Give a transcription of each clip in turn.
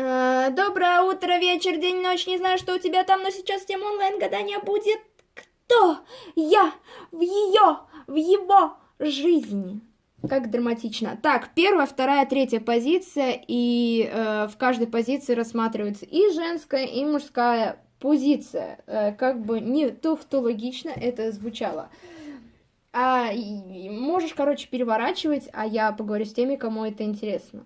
Э, Доброе утро, вечер, день, ночь, не знаю, что у тебя там, но сейчас тема онлайн-гадания будет «Кто я в ее, в его жизни?» Как драматично. Так, первая, вторая, третья позиция, и э, в каждой позиции рассматривается и женская, и мужская позиция. Э, как бы не тавтологично это звучало. А, и можешь, короче, переворачивать, а я поговорю с теми, кому это интересно.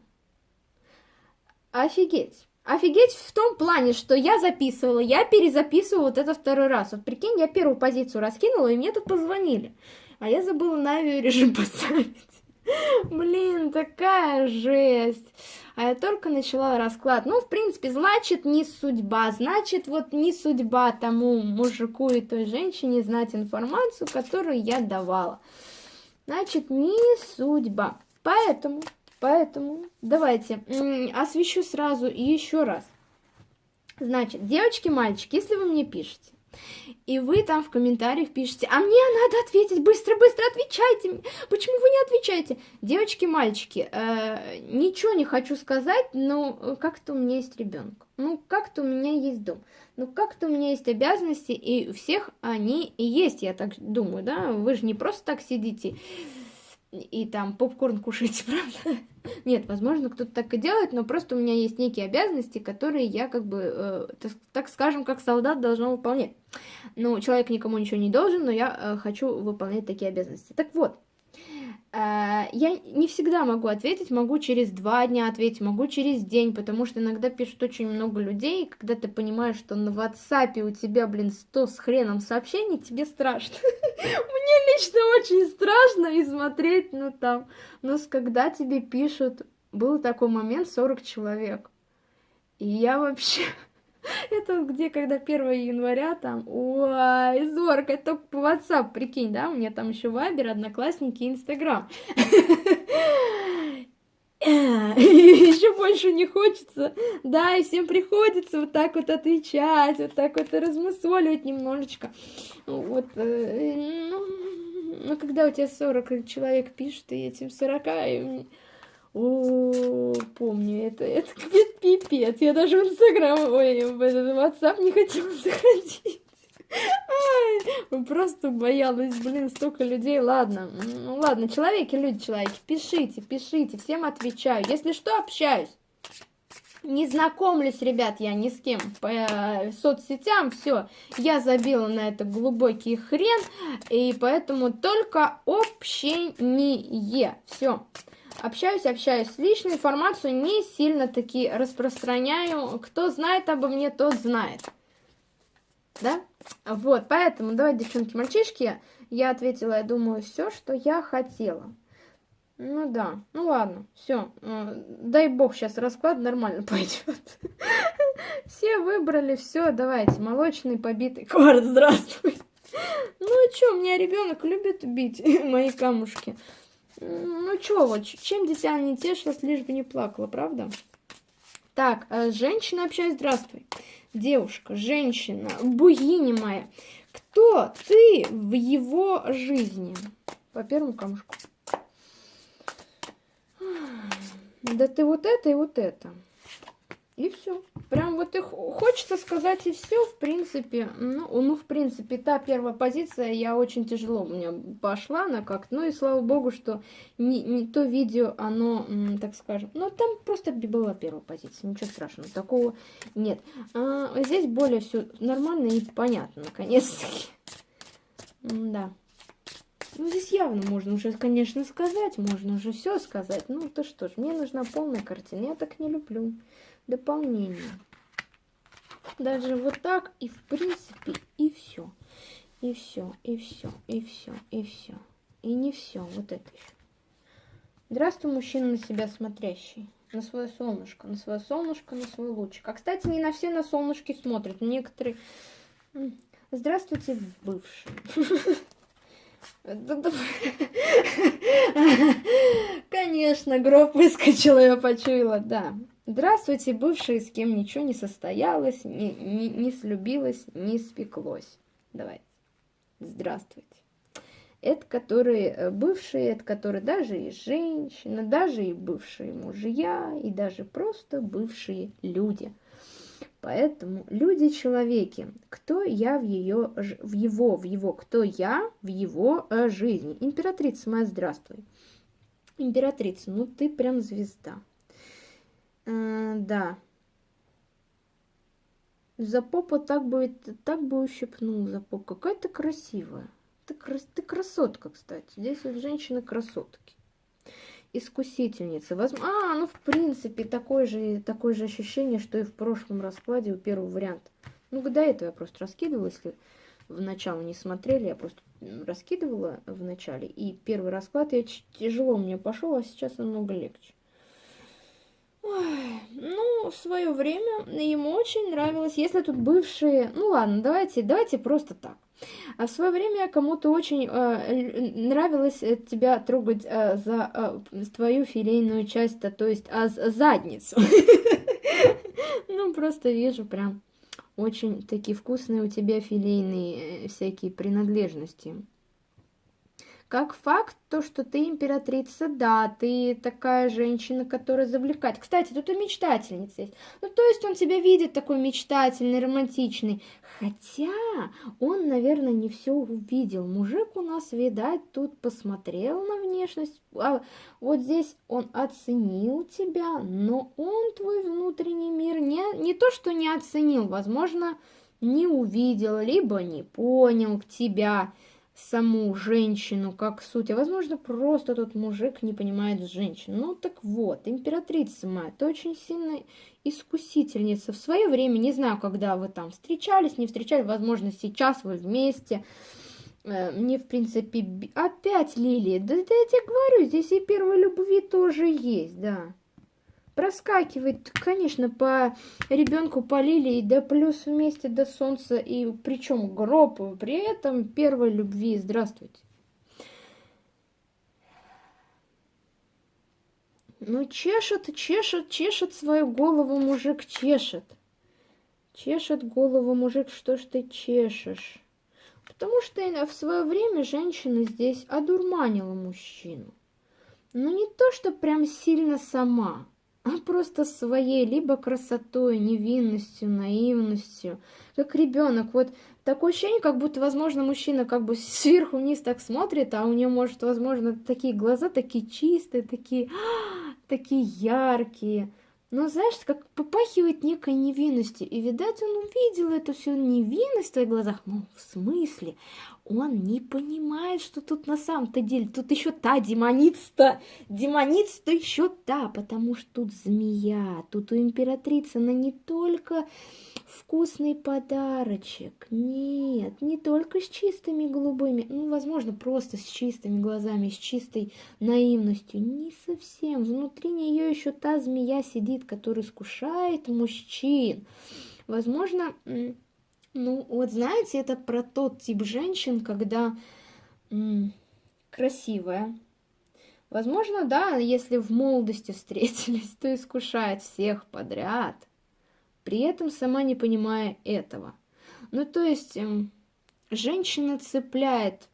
Офигеть. Офигеть в том плане, что я записывала, я перезаписывала вот это второй раз. Вот прикинь, я первую позицию раскинула, и мне тут позвонили. А я забыла на авиарежим поставить. Блин, такая жесть. А я только начала расклад. Ну, в принципе, значит, не судьба. Значит, вот не судьба тому мужику и той женщине знать информацию, которую я давала. Значит, не судьба. Поэтому, поэтому, давайте освещу сразу и еще раз. Значит, девочки, мальчики, если вы мне пишете, и вы там в комментариях пишете, а мне надо ответить, быстро, быстро отвечайте. Почему вы не отвечаете? Девочки, мальчики, э, ничего не хочу сказать, но э, как-то у меня есть ребенок. Ну, как-то у меня есть дом. Ну, как-то у меня есть обязанности, и у всех они и есть, я так думаю, да? Вы же не просто так сидите и там попкорн кушаете, правда? Нет, возможно, кто-то так и делает, но просто у меня есть некие обязанности, которые я как бы, э, так, скажем, как солдат должна выполнять. Ну, человек никому ничего не должен, но я э, хочу выполнять такие обязанности. Так вот, я не всегда могу ответить, могу через два дня ответить, могу через день, потому что иногда пишут очень много людей, и когда ты понимаешь, что на WhatsApp у тебя, блин, 100 с хреном сообщений, тебе страшно. Мне лично очень страшно и смотреть, ну там, но когда тебе пишут, был такой момент 40 человек, и я вообще... Это где, когда 1 января там, ой, зорко, это только по WhatsApp, прикинь, да, у меня там еще Вайбер, Одноклассники Инстаграм. Еще больше не хочется, да, и всем приходится вот так вот отвечать, вот так вот размусоливать немножечко. Вот, э, ну, ну, когда у тебя 40 человек пишет, и этим 40, и о, помню, это, это пипец. Я даже в Инстаграм, ой, в этот WhatsApp не хотела заходить. Ай, просто боялась, блин, столько людей. Ладно, ну ладно, человеки, люди, человеки, пишите, пишите, всем отвечаю. Если что, общаюсь. Не знакомлюсь, ребят, я ни с кем по соцсетям, все, я забила на это глубокий хрен, и поэтому только общение, все. Общаюсь, общаюсь. Личную информацию не сильно таки распространяю. Кто знает обо мне, тот знает. Да? Вот, поэтому давайте, девчонки, мальчишки, я ответила, я думаю, все, что я хотела. Ну да, ну ладно, все. Дай бог, сейчас расклад нормально пойдет. Все выбрали, все, давайте. Молочный побитый кварт, здравствуй. Ну что, у меня ребенок любит бить мои камушки. Ну чё, вот, чем дитя не тешилось, лишь бы не плакала, правда? Так, э, с женщиной общаюсь, здравствуй. Девушка, женщина, богиня моя. Кто ты в его жизни? По первому камушку. Да ты вот это и вот это. И все. Прям вот их хочется сказать и все, в принципе. Ну, ну, в принципе, та первая позиция, я очень тяжело у меня пошла она как Ну и слава богу, что не, не то видео, оно, так скажем, ну там просто была первая позиция, ничего страшного, такого нет. А, здесь более все нормально и понятно, наконец-таки. Да. Ну, здесь явно можно уже, конечно, сказать, можно уже все сказать. Ну, то что ж, мне нужна полная картина, я так не люблю. Дополнение. Даже вот так, и в принципе, и все. И все, и все, и все, и все. И не все, вот это еще. Здравствуй, мужчина на себя смотрящий. На свое солнышко, на свое солнышко, на свой лучик. А, кстати, не на все на солнышки смотрят. Некоторые... Здравствуйте, бывшие. Да-да. Конечно, гроб выскочила, я почуяла, да. Здравствуйте, бывшие, с кем ничего не состоялось, не, не, не слюбилось, не спеклось. Давайте. Здравствуйте. Это которые э, бывшие, это которые даже и женщины, даже и бывшие мужья, и даже просто бывшие люди. Поэтому люди-человеки, кто я в ее, в его, в его, кто я в его э, жизни. Императрица моя, здравствуй. Императрица, ну ты прям звезда. Да. За попу так бы, так бы ущипнул за попу. Какая ты красивая. Ты, ты красотка, кстати. Здесь вот женщины-красотки. Искусительница. Возможно... А, ну, в принципе, такое же, такое же ощущение, что и в прошлом раскладе у первого варианта. Ну, до этого я просто раскидывала, если в начало не смотрели, я просто раскидывала в начале. И первый расклад я тяжело мне пошел, а сейчас намного легче. Ну, в свое время ему очень нравилось, если тут бывшие... Ну ладно, давайте, давайте просто так. А в свое время кому-то очень э, нравилось э, тебя трогать э, за э, твою филейную часть, то есть а, задницу. Ну, просто вижу прям очень такие вкусные у тебя филейные э, всякие принадлежности. Как факт, то, что ты императрица, да, ты такая женщина, которая завлекает. Кстати, тут и мечтательница есть. Ну, то есть он тебя видит такой мечтательный, романтичный. Хотя он, наверное, не все увидел. Мужик у нас, видать, тут посмотрел на внешность. А вот здесь он оценил тебя, но он твой внутренний мир не, не то, что не оценил, возможно, не увидел, либо не понял тебя саму женщину как суть, а возможно просто тот мужик не понимает женщину. Ну так вот, императрица моя, ты очень сильная искусительница. В свое время, не знаю, когда вы там встречались, не встречались, возможно, сейчас вы вместе. Э, мне, в принципе, опять Лилия, да, да я тебе говорю, здесь и первой любви тоже есть, да проскакивает, конечно, по ребенку по лилии, да плюс вместе до солнца, и причем гроб, при этом первой любви. Здравствуйте. Ну, чешет, чешет, чешет свою голову мужик, чешет. Чешет голову мужик, что ж ты чешешь? Потому что в свое время женщина здесь одурманила мужчину. Но не то, что прям сильно сама а просто своей либо красотой, невинностью, наивностью, как ребенок. Вот такое ощущение, как будто, возможно, мужчина как бы сверху вниз так смотрит, а у нее, может, возможно, такие глаза такие чистые, такие, такие яркие. Но, знаешь, как попахивает некой невинностью. И, видать, он увидел эту всю невинность в твоих глазах. Ну, в смысле? Он не понимает, что тут на самом-то деле. Тут еще та демоница, демоница еще та, потому что тут змея. Тут у императрицы она не только вкусный подарочек. Нет, не только с чистыми голубыми, ну, возможно, просто с чистыми глазами, с чистой наивностью. Не совсем. Внутри нее еще та змея сидит, которая искушает мужчин. Возможно, ну, вот знаете, это про тот тип женщин, когда красивая. Возможно, да, если в молодости встретились, то искушает всех подряд при этом сама не понимая этого. Ну, то есть, эм, женщина цепляет,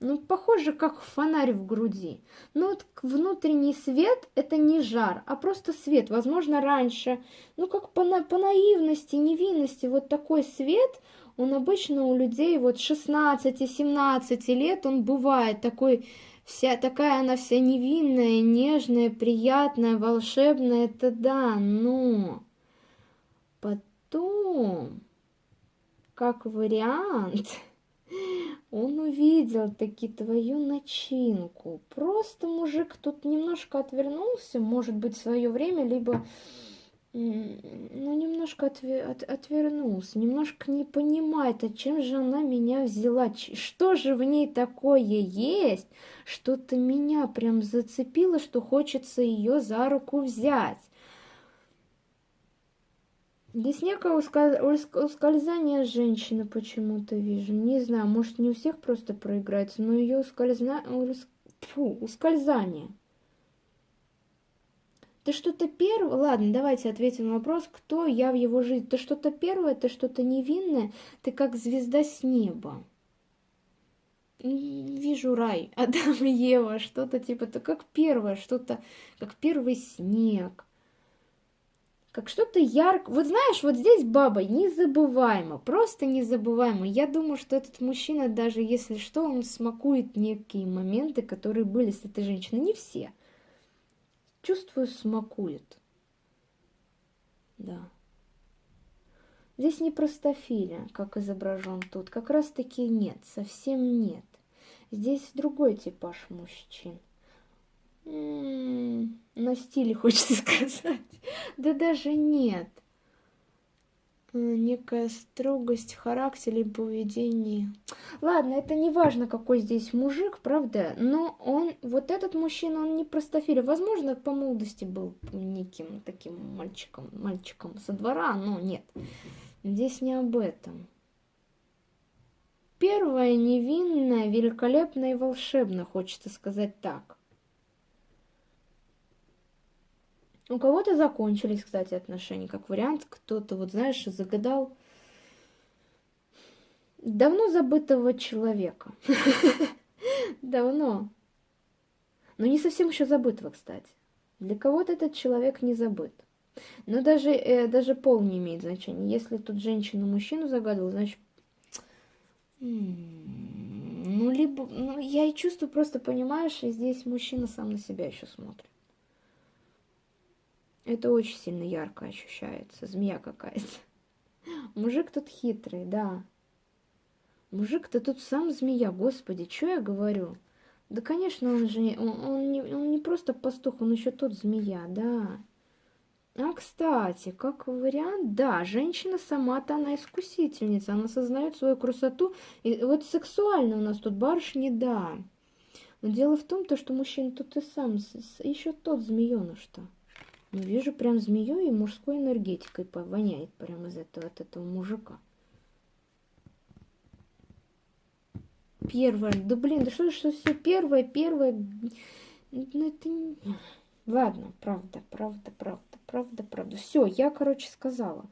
ну, похоже, как фонарь в груди. Но вот внутренний свет – это не жар, а просто свет. Возможно, раньше, ну, как по, на, по наивности, невинности, вот такой свет, он обычно у людей вот 16-17 лет, он бывает такой, вся такая она вся невинная, нежная, приятная, волшебная, это да, но Потом, как вариант, он увидел таки твою начинку. Просто мужик тут немножко отвернулся, может быть, в свое время, либо ну, немножко отве от отвернулся, немножко не понимает, а чем же она меня взяла, что же в ней такое есть, что-то меня прям зацепило, что хочется ее за руку взять. Здесь некое ускользание женщины почему-то вижу. Не знаю, может не у всех просто проиграется, но ее ускользна... Фу, ускользание. Ты что-то первое... Ладно, давайте ответим на вопрос, кто я в его жизни. Ты что-то первое, ты что-то невинное, ты как звезда с неба. вижу рай, Адам и Ева, что-то типа, то как первое, что-то, как первый снег, как что-то ярко. Вот знаешь, вот здесь баба незабываемо, просто незабываемо. Я думаю, что этот мужчина, даже если что, он смакует некие моменты, которые были с этой женщиной. Не все. Чувствую, смакует. Да. Здесь не простофиля, как изображен тут. Как раз таки нет, совсем нет. Здесь другой типаж мужчин. На стиле хочется сказать. Да даже нет. Э, некая строгость в характере и поведении. Ладно, это не важно, какой здесь мужик, правда, но он, вот этот мужчина, он не простофиля. Возможно, по молодости был неким таким мальчиком, мальчиком со двора, но нет. Здесь не об этом. Первое невинное, великолепно и волшебно, хочется сказать так. У кого-то закончились, кстати, отношения, как вариант. Кто-то, вот знаешь, загадал давно забытого человека. Давно. Но не совсем еще забытого, кстати. Для кого-то этот человек не забыт. Но даже, э, даже пол не имеет значения. Если тут женщина мужчину загадывала, значит... Ну, либо... Ну, я и чувствую, просто понимаешь, и здесь мужчина сам на себя еще смотрит. Это очень сильно ярко ощущается. Змея какая-то. Мужик тут хитрый, да. Мужик-то тут сам змея, господи, что я говорю? Да, конечно, он же он, он, не, он не просто пастух, он еще тот змея, да. А, кстати, как вариант, да, женщина сама-то она искусительница, она сознает свою красоту. И вот сексуально у нас тут барышни, да. Но дело в том, то, что мужчина тут и сам, еще тот змееныш-то. Ну, вижу прям змею и мужской энергетикой воняет прямо из этого, от этого мужика. Первое. Да блин, да что, что все первое, первое. Ну это не... Ладно, правда, правда, правда, правда, правда. Все, я, короче, сказала.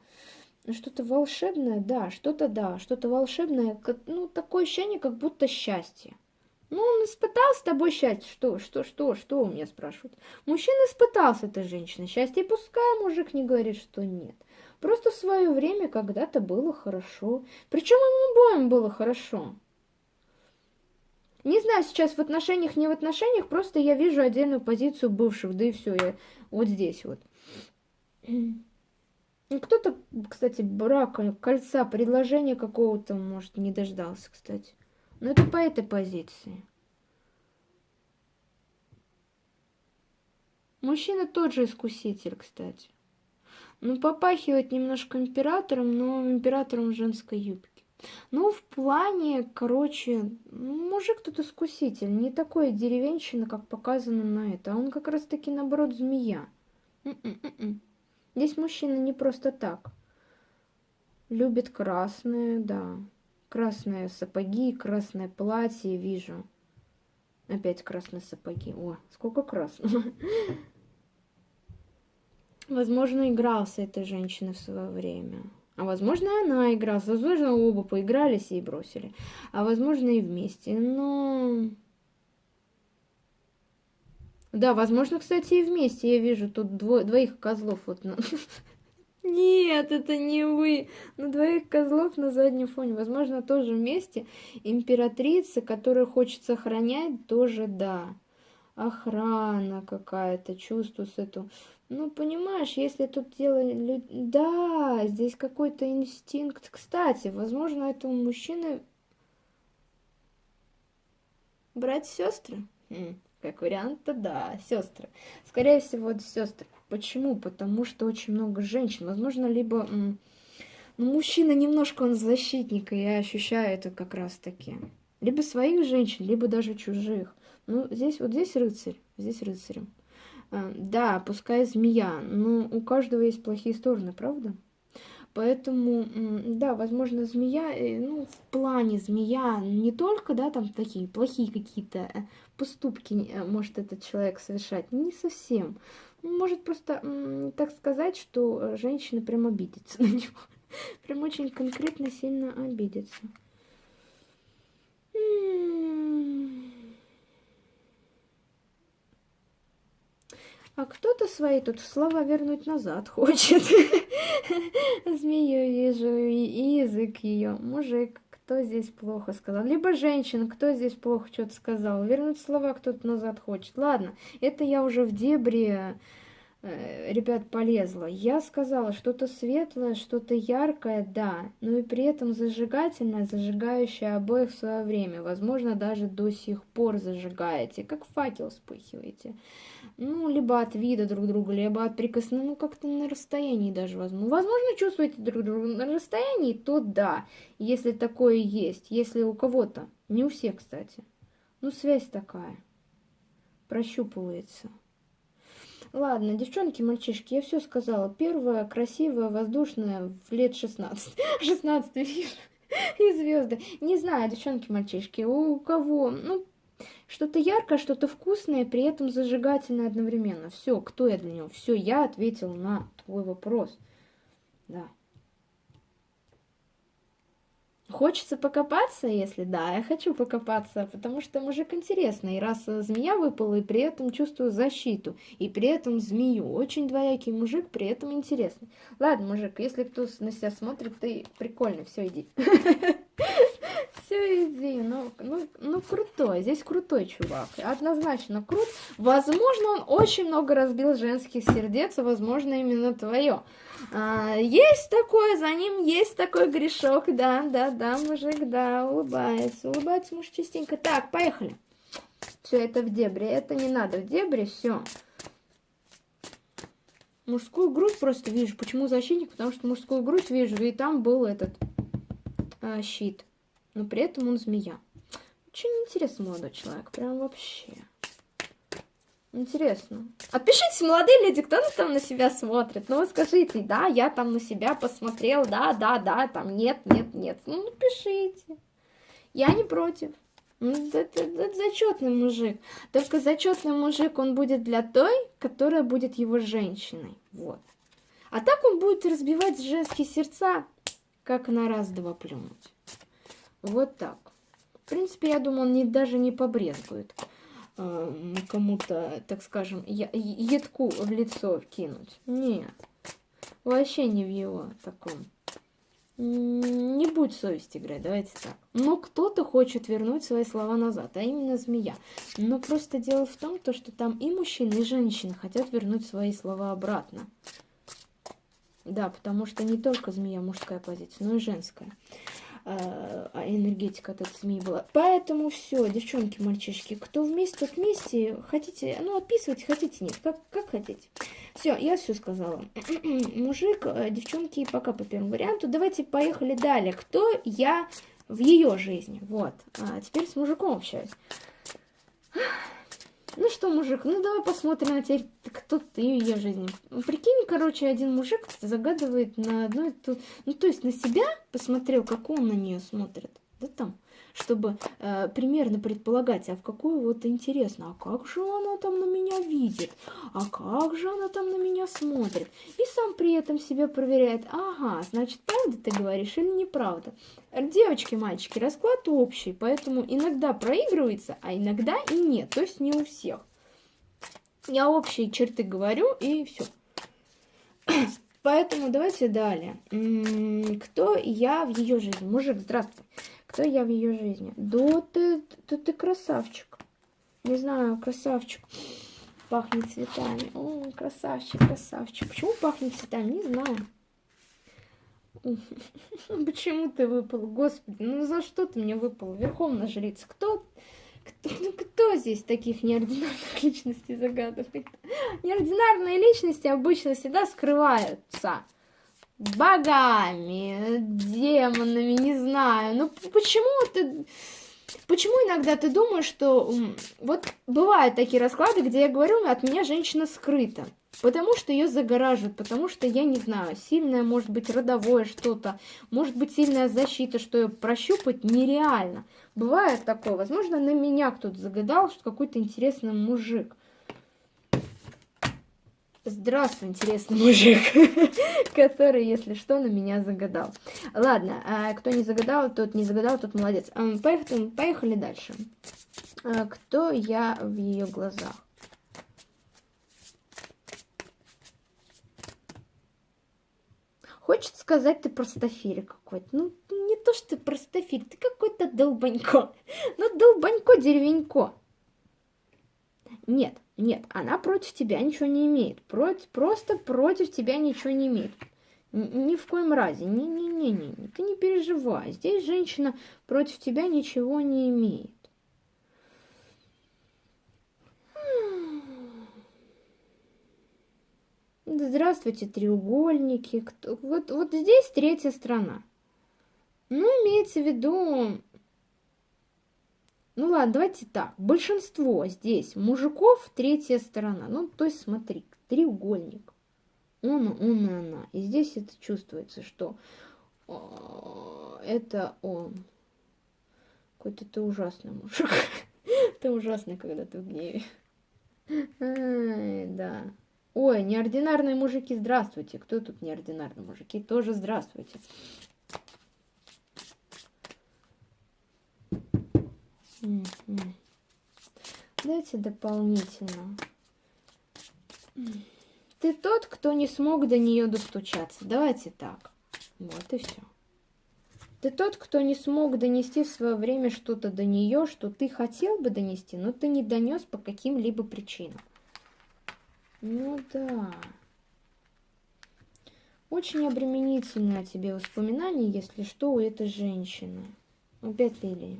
Что-то волшебное, да, что-то да, что-то волшебное, ну, такое ощущение, как будто счастье. Ну, он испытал с тобой счастье. Что, что, что, что у меня спрашивают? Мужчина испытал с этой женщиной счастье, и пускай мужик не говорит, что нет. Просто в свое время когда-то было хорошо. Причем им обоим было хорошо. Не знаю, сейчас в отношениях, не в отношениях, просто я вижу отдельную позицию бывших, да и все, я вот здесь вот. Кто-то, кстати, брака, кольца, предложения какого-то, может, не дождался, кстати. Но это по этой позиции. Мужчина тот же искуситель, кстати. Ну, попахивает немножко императором, но императором женской юбке. Ну, в плане, короче, мужик тут искуситель, не такой деревенщина, как показано на это, а он как раз-таки, наоборот, змея. Здесь мужчина не просто так. Любит красное, да. Красные сапоги, красное платье вижу. Опять красные сапоги. О, сколько красного. Возможно, игрался этой женщиной в свое время. А возможно, она играла. Возможно, оба поигрались и бросили. А возможно, и вместе. Но... Да, возможно, кстати, и вместе. Я вижу тут дво... двоих козлов. Вот. Нет, это не вы. На двоих козлов на заднем фоне. Возможно, тоже вместе. Императрица, которую хочется охранять, тоже да. Охрана какая-то, чувствую с эту ну, понимаешь, если тут дело... Да, здесь какой-то инстинкт. Кстати, возможно, этому мужчины брать сестры? Хм, как вариант-то да, сестры. Скорее всего, это сестры. Почему? Потому что очень много женщин. Возможно, либо... Ну, мужчина немножко он защитник, и я ощущаю это как раз-таки. Либо своих женщин, либо даже чужих. Ну, здесь вот здесь рыцарь, здесь рыцарем. А, да, пускай змея, но у каждого есть плохие стороны, правда? Поэтому, да, возможно, змея, э, ну, в плане змея не только, да, там такие плохие какие-то э, поступки э, может этот человек совершать, не совсем может просто так сказать, что э, женщина прям обидится на него. Прям очень конкретно сильно обидится. А кто-то свои тут слова вернуть назад хочет. Змею вижу, и язык ее. Мужик кто здесь плохо сказал? Либо женщина, кто здесь плохо что-то сказал? Вернуть слова кто-то назад хочет. Ладно, это я уже в дебри ребят, полезла. Я сказала, что-то светлое, что-то яркое, да, но и при этом зажигательное, зажигающее обоих в свое время. Возможно, даже до сих пор зажигаете, как факел вспыхиваете. Ну, либо от вида друг друга, либо от прикосновения, ну, как-то на расстоянии даже возможно. Возможно, чувствуете друг друга на расстоянии, то да, если такое есть. Если у кого-то, не у всех, кстати. Ну, связь такая, прощупывается. Ладно, девчонки, мальчишки, я все сказала. Первая, красивая, воздушная, в лет 16. 16 вижу. И звезды. Не знаю, девчонки, мальчишки, у кого, ну, что-то яркое, что-то вкусное, при этом зажигательное одновременно. Все, кто я для него? Все, я ответил на твой вопрос. Да. Хочется покопаться, если да, я хочу покопаться, потому что мужик интересный. Раз змея выпала, и при этом чувствую защиту, и при этом змею. Очень двоякий мужик, при этом интересный. Ладно, мужик, если кто на себя смотрит, ты прикольный, все, иди. Все, иди, ну, ну, ну крутой, здесь крутой чувак, однозначно крут. Возможно, он очень много разбил женских сердец, возможно, именно твое. А, есть такое, за ним есть такой грешок, да, да, да, мужик, да, улыбается, улыбается муж частенько. Так, поехали. Все это в дебри, это не надо в дебри, все. Мужскую грудь просто вижу. Почему защитник? Потому что мужскую грудь вижу, и там был этот а, щит. Но при этом он змея. Очень интересный молодой человек, прям вообще. Интересно. Отпишите, молодые люди, кто там на себя смотрит. Ну, скажите, да, я там на себя посмотрел, да, да, да, там нет, нет, нет. Ну, напишите. Я не против. Ну, это, это, это зачетный мужик. Только зачетный мужик, он будет для той, которая будет его женщиной. Вот. А так он будет разбивать женские сердца, как на раз-два плюнуть. Вот так. В принципе, я думаю, он не, даже не побрезгует э, кому-то, так скажем, едку в лицо кинуть. Нет, вообще не в его таком. Не будь совесть играть, давайте так. Но кто-то хочет вернуть свои слова назад, а именно змея. Но просто дело в том, то, что там и мужчины, и женщины хотят вернуть свои слова обратно. Да, потому что не только змея мужская позиция, но и женская. А, энергетика от этой змеи была. Поэтому все, девчонки, мальчишки, кто вместе, тот вместе. Хотите, ну, отписывайте, хотите, нет, как, как хотите. Все, я все сказала. Мужик, э, девчонки, пока по первому варианту. Давайте поехали далее. Кто я в ее жизни? Вот. А теперь с мужиком общаюсь. Ну что, мужик, ну давай посмотрим на теперь, кто ты в ее жизни. Прикинь, короче, один мужик загадывает на одну и ту... Ну, то есть на себя посмотрел, как он на нее смотрит. Да там чтобы э, примерно предполагать, а в какую вот интересно, а как же она там на меня видит, а как же она там на меня смотрит. И сам при этом себя проверяет, ага, значит, правда ты говоришь или неправда. Девочки, мальчики, расклад общий, поэтому иногда проигрывается, а иногда и нет, то есть не у всех. Я общие черты говорю, и все. Поэтому давайте далее. Кто я в ее жизни? Мужик, здравствуй кто я в ее жизни. Да ты, ты, ты красавчик. Не знаю, красавчик. Пахнет цветами. О, красавчик, красавчик. Почему пахнет цветами? Не знаю. Почему ты выпал? Господи, ну за что ты мне выпал? Верховная жрица. Кто, кто, ну, кто здесь таких неординарных личностей загадывает? Неординарные личности обычно всегда скрываются богами, демонами, не знаю. Ну почему ты... Почему иногда ты думаешь, что... Вот бывают такие расклады, где я говорю, от меня женщина скрыта. Потому что ее загораживают, потому что, я не знаю, сильное, может быть, родовое что-то, может быть, сильная защита, что ее прощупать нереально. Бывает такое. Возможно, на меня кто-то загадал, что какой-то интересный мужик. Здравствуй, интересный мужик, который, если что, на меня загадал. Ладно, а кто не загадал, тот не загадал, тот молодец. Поехали, поехали дальше. А, кто я в ее глазах? Хочет сказать, ты простофири какой-то. Ну, не то, что ты простофиль, ты какой-то долбанько. Ну, долбанько-деревенько. Нет, нет, она против тебя ничего не имеет. Против, просто против тебя ничего не имеет. Ни в коем разе. Не-не-не-не, ты не переживай. Здесь женщина против тебя ничего не имеет. Здравствуйте, треугольники. Кто... Вот, вот здесь третья страна. Ну, имеется в виду... Ну ладно, давайте так. Большинство здесь мужиков третья сторона. Ну, то есть смотри, треугольник. Он, он и она. И здесь это чувствуется, что это он. Какой-то ты ужасный мужик. Ты ужасный, когда ты в гневе. да. Ой, неординарные мужики, здравствуйте. Кто тут неординарные мужики? Тоже здравствуйте. Дайте дополнительно. Ты тот, кто не смог до нее достучаться. Давайте так. Вот и все. Ты тот, кто не смог донести в свое время что-то до нее, что ты хотел бы донести, но ты не донес по каким-либо причинам. Ну да. Очень обременительное тебе воспоминание, если что, у этой женщины. Опять Лилия.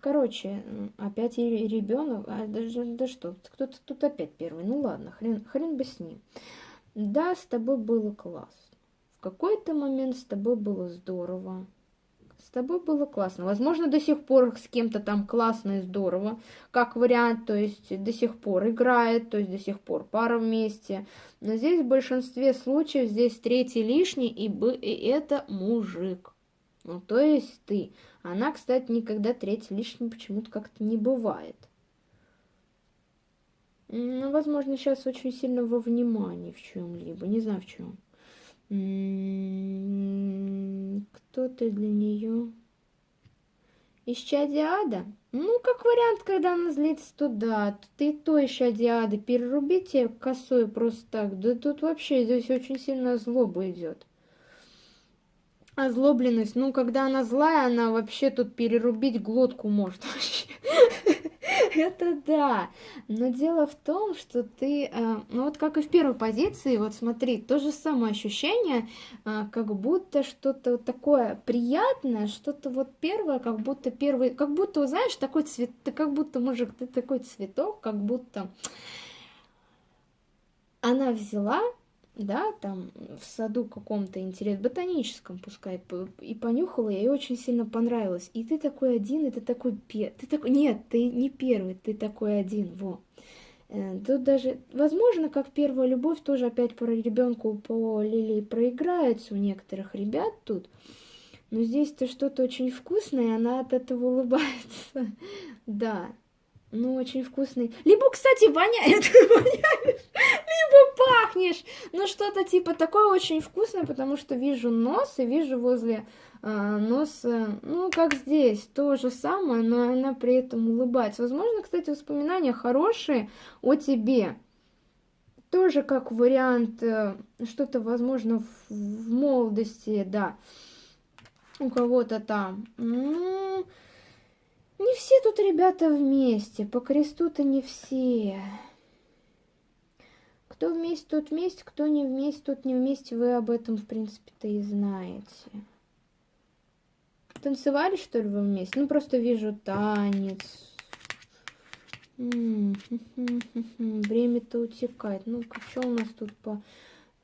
Короче, опять ребенок. А, да, да что, кто-то тут опять первый. Ну ладно, хрен, хрен бы с ним. Да, с тобой было классно. В какой-то момент с тобой было здорово. С тобой было классно. Возможно, до сих пор с кем-то там классно и здорово, как вариант, то есть до сих пор играет, то есть до сих пор пара вместе. Но здесь в большинстве случаев здесь третий лишний, и, бы, и это мужик. Ну, то есть ты. Она, кстати, никогда третий лишний почему-то как-то не бывает. Ну, возможно, сейчас очень сильно во внимании в чем-либо, не знаю в чем. Кто ты для нее? Исчадие ада? Ну, как вариант, когда она злится, то да. Ты то исчадие ада. Перерубите косой просто так. Да тут вообще здесь очень сильно злоба идет. Озлобленность. Ну, когда она злая, она вообще тут перерубить глотку может вообще. Это да. Но дело в том, что ты, э, ну вот как и в первой позиции, вот смотри, то же самое ощущение, э, как будто что-то вот такое приятное, что-то вот первое, как будто первый, как будто, знаешь, такой цвет, ты как будто, мужик, ты такой цветок, как будто она взяла да, там в саду каком-то интерес, ботаническом пускай, и понюхала, ей очень сильно понравилось. И ты такой один, и ты такой пер... Ты такой... Нет, ты не первый, ты такой один, во. Э, тут даже, возможно, как первая любовь, тоже опять по ребенку по Лилии проиграется у некоторых ребят тут. Но здесь-то что-то очень вкусное, и она от этого улыбается. Да, ну, очень вкусный. Либо, кстати, воняет, воняешь, либо пахнешь. Ну, что-то типа такое очень вкусное, потому что вижу нос и вижу возле э, носа, ну, как здесь, то же самое, но она при этом улыбается. Возможно, кстати, воспоминания хорошие о тебе. Тоже как вариант, э, что-то, возможно, в, в молодости, да, у кого-то там. Ну... Не все тут ребята вместе, по кресту-то не все. Кто вместе, тот вместе, кто не вместе, тот не вместе, вы об этом, в принципе-то, и знаете. Танцевали, что ли, вы вместе? Ну, просто вижу танец. Время-то утекает. Ну-ка, что у нас тут по...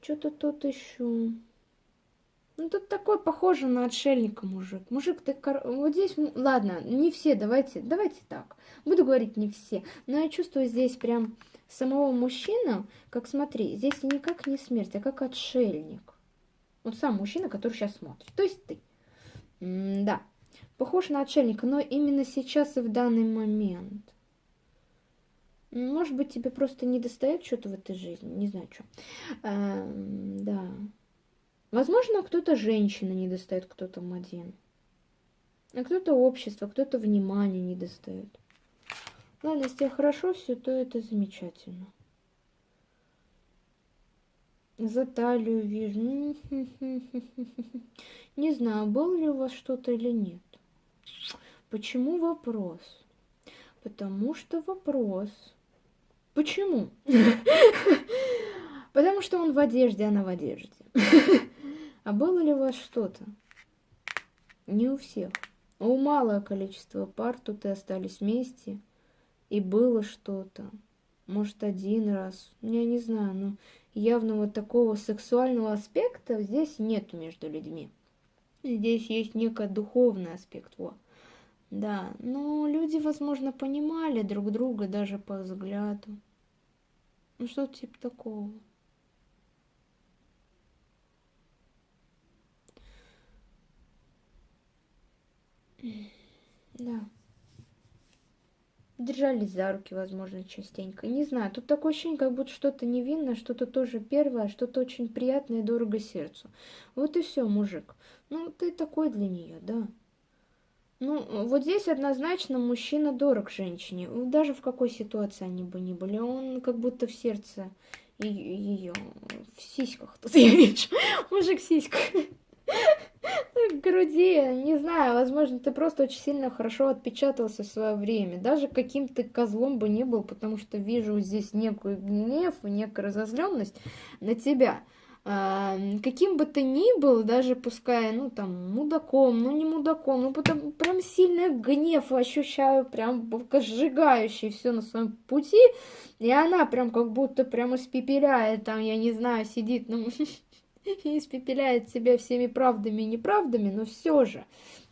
Что-то тут еще... Ну, тут такой похоже на отшельника мужик. Мужик, ты... Кор... Вот здесь... Ладно, не все, давайте, давайте так. Буду говорить не все. Но я чувствую здесь прям самого мужчину, как смотри, здесь никак не смерть, а как отшельник. Вот сам мужчина, который сейчас смотрит. То есть ты. М да, похож на отшельника, но именно сейчас и в данный момент. Может быть, тебе просто не достает что-то в этой жизни, не знаю, что. А, да. Возможно, кто-то женщина не достает, кто-то один. А кто-то общество, кто-то внимание не достает. Ладно, если хорошо все, то это замечательно. За талию вижу. Не знаю, было ли у вас что-то или нет. Почему вопрос? Потому что вопрос. Почему? Потому что он в одежде, она в одежде. А было ли у вас что-то? Не у всех. У малое количество пар тут и остались вместе. И было что-то. Может, один раз. Я не знаю, но явного такого сексуального аспекта здесь нет между людьми. Здесь есть некий духовный аспект. Во. Да, но люди, возможно, понимали друг друга даже по взгляду. Ну, что-то типа такого. Да. Держались за руки, возможно, частенько. Не знаю, тут такое ощущение, как будто что-то невинное, что-то тоже первое, что-то очень приятное и дорого сердцу. Вот и все, мужик. Ну, ты такой для нее, да. Ну, вот здесь однозначно мужчина дорог женщине. Даже в какой ситуации они бы ни были. Он как будто в сердце ее, в сиськах тут я вижу. Мужик в сиськах груди, не знаю, возможно, ты просто очень сильно хорошо отпечатался в свое время. Даже каким ты козлом бы не был, потому что вижу здесь некую гнев и некую разозленность на тебя. А, каким бы ты ни был, даже пускай, ну, там, мудаком, ну, не мудаком, ну, потом прям сильный гнев ощущаю, прям сжигающий все на своем пути, и она прям как будто прям испепеляет, там, я не знаю, сидит, ну, и испепеляет себя всеми правдами и неправдами, но все же,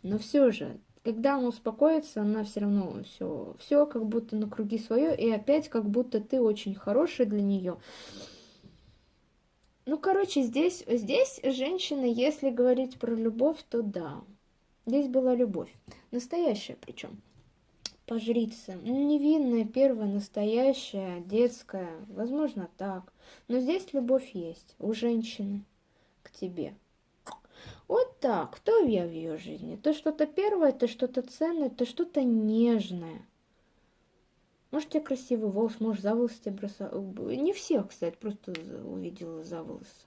но все же, когда она успокоится, она все равно все, все как будто на круги свое, и опять как будто ты очень хороший для нее. Ну, короче, здесь, здесь женщина, если говорить про любовь, то да. Здесь была любовь. Настоящая причем. Пожрица. Невинная, первая, настоящая, детская. Возможно, так. Но здесь любовь есть у женщины тебе. Вот так. Кто я в ее жизни? Ты что-то первое, ты что-то ценное, ты что-то нежное. Может, тебе красивый волос, может, за волосы тебе бросал. Не всех, кстати, просто увидела за волосы.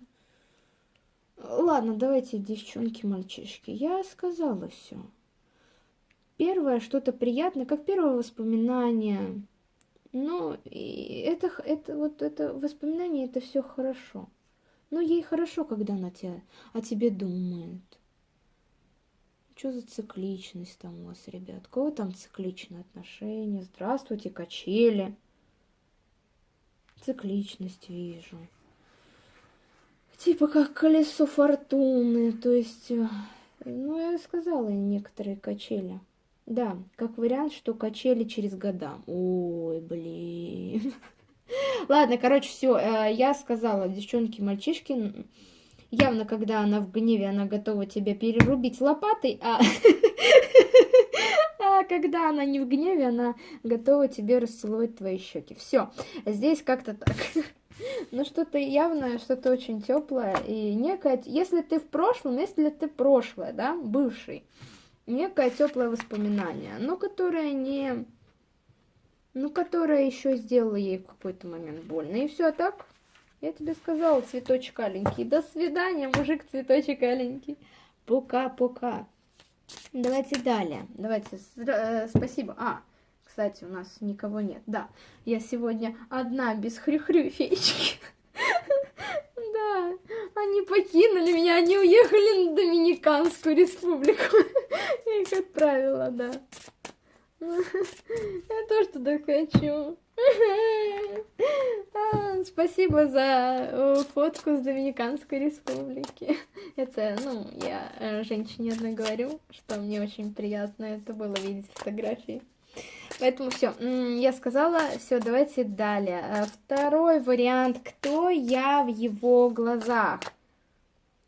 Ладно, давайте, девчонки, мальчишки. Я сказала все. Первое, что-то приятное, как первое воспоминание. Ну, это, это вот это воспоминание, это все хорошо. Но ей хорошо, когда она тебя, о тебе думает. Что за цикличность там у вас, ребят? Кого там цикличные отношения? Здравствуйте, качели. Цикличность вижу. Типа как колесо фортуны, то есть... Э, ну, я сказала, некоторые качели. Да, как вариант, что качели через года. Ой, блин. Ладно, короче, все, э, я сказала, девчонки, мальчишки, явно, когда она в гневе, она готова тебя перерубить лопатой, а... а когда она не в гневе, она готова тебе расцеловать твои щеки. Все, здесь как-то так. Ну, что-то явное, что-то очень теплое и некое... Если ты в прошлом, если ты прошлое, да, бывший, некое теплое воспоминание, но которое не ну, которая еще сделала ей в какой-то момент больно. И все, а так, я тебе сказала, цветочек аленький. До свидания, мужик, цветочек аленький. Пока-пока. Давайте далее. Давайте, э, спасибо. А, кстати, у нас никого нет. Да, я сегодня одна без хрю-хрю феечки. Да, они покинули меня, они уехали на Доминиканскую республику. Я их отправила, да. Я тоже туда хочу. А, спасибо за э, фотку с Доминиканской республики. Это, ну, я э, женщине одной говорю, что мне очень приятно это было видеть фотографии. Поэтому все, я сказала, все, давайте далее. Э, второй вариант, кто я в его глазах?